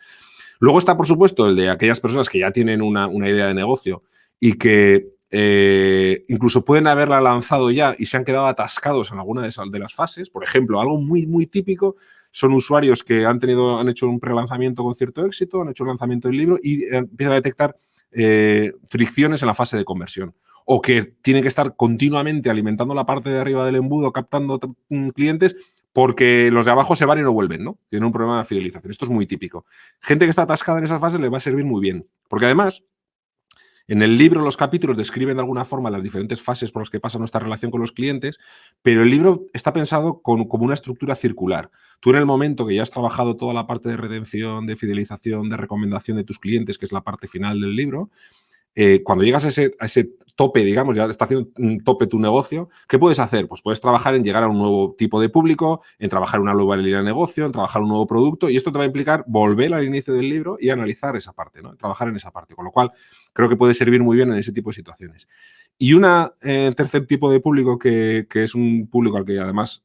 Luego está, por supuesto, el de aquellas personas que ya tienen una, idea de negocio y que eh, incluso pueden haberla lanzado ya y se han quedado atascados en alguna de, esas, de las fases. Por ejemplo, algo muy, muy típico son usuarios que han, tenido, han hecho un prelanzamiento con cierto éxito, han hecho un lanzamiento del libro y empiezan a detectar eh, fricciones en la fase de conversión. O que tienen que estar continuamente alimentando la parte de arriba del embudo, captando mm, clientes, porque los de abajo se van y no vuelven, ¿no? Tienen un problema de fidelización. Esto es muy típico. Gente que está atascada en esas fases le va a servir muy bien. Porque además, en el libro los capítulos describen de alguna forma las diferentes fases por las que pasa nuestra relación con los clientes, pero el libro está pensado como una estructura circular. Tú en el momento que ya has trabajado toda la parte de retención, de fidelización, de recomendación de tus clientes, que es la parte final del libro, eh, cuando llegas a ese, tope, digamos, ya está haciendo un tope tu negocio, ¿qué puedes hacer? Pues puedes trabajar en llegar a un nuevo tipo de público, en trabajar una nueva línea de negocio, en trabajar un nuevo producto y esto te va a implicar volver al inicio del libro y analizar esa parte. Trabajar en esa parte, con lo cual creo que puede servir muy bien en ese tipo de situaciones. Y un eh, tercer tipo de público que, es un público al que además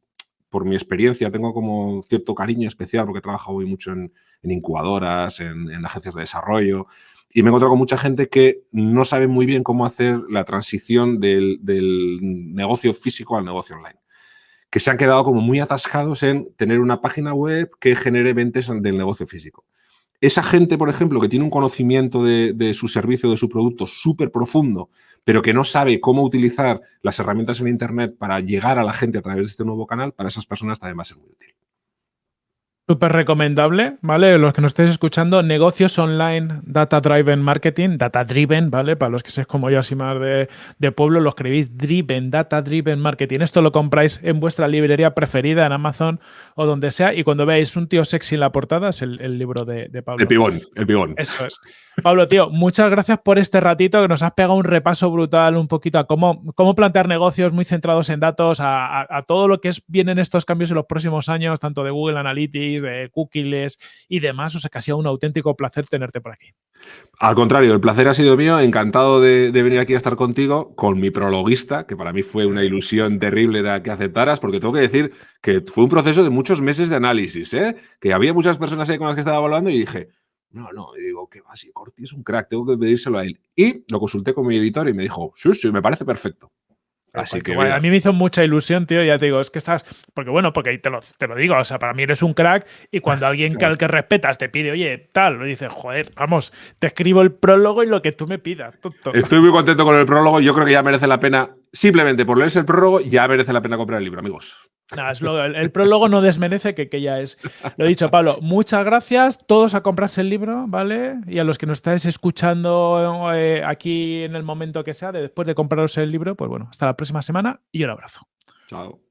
por mi experiencia, tengo como cierto cariño especial porque he trabajado muy mucho en, incubadoras, en, agencias de desarrollo, y me he encontrado con mucha gente que no sabe muy bien cómo hacer la transición del, negocio físico al negocio online. Que se han quedado como muy atascados en tener una página web que genere ventas del negocio físico. Esa gente, por ejemplo, que tiene un conocimiento de, de su servicio, de su producto súper profundo, pero que no sabe cómo utilizar las herramientas en Internet para llegar a la gente a través de este nuevo canal, para esas personas también va a ser muy útil. Súper recomendable, ¿vale? Los que nos estéis escuchando, negocios online, data driven marketing, data driven, ¿vale? Para los que seáis como yo así más de, pueblo, lo escribís driven, data driven marketing. Esto lo compráis en vuestra librería preferida, en Amazon o donde sea, y cuando veáis un tío sexy en la portada es el, libro de, Pablo. El pibón, el pibón. Eso es. Pablo, tío, muchas gracias por este ratito que nos has pegado un repaso brutal un poquito a cómo, cómo plantear negocios muy centrados en datos, a, a todo lo que es, vienen estos cambios en los próximos años, tanto de Google Analytics, de cookies y demás. O sea que ha sido un auténtico placer tenerte por aquí. Al contrario, el placer ha sido mío. Encantado de, venir aquí a estar contigo con mi prologuista, que para mí fue una ilusión terrible de que aceptaras, porque tengo que decir que fue un proceso de muchos meses de análisis, ¿eh? que había muchas personas ahí con las que estaba hablando y dije, no, no, digo, ¿qué va? Si Corti es un crack, tengo que pedírselo a él. Y lo consulté con mi editor y me dijo, sí, sí, me parece perfecto. Así que a mí me hizo mucha ilusión, tío. Ya te digo, es que estás. Porque bueno, porque te lo, te lo digo, o sea, para mí eres un crack y cuando alguien que al que respetas te pide, oye, tal, lo dices, joder, vamos, te escribo el prólogo y lo que tú me pidas. Estoy muy contento con el prólogo. Yo creo que ya merece la pena, simplemente por leerse el prólogo, ya merece la pena comprar el libro, amigos el, prólogo no desmerece que, que, ya es. Lo he dicho, Pablo, muchas gracias. Todos a comprarse el libro, ¿vale? Y a los que nos estáis escuchando eh, aquí en el momento que sea, después de compraros el libro, pues bueno, hasta la próxima semana y un abrazo. Chao.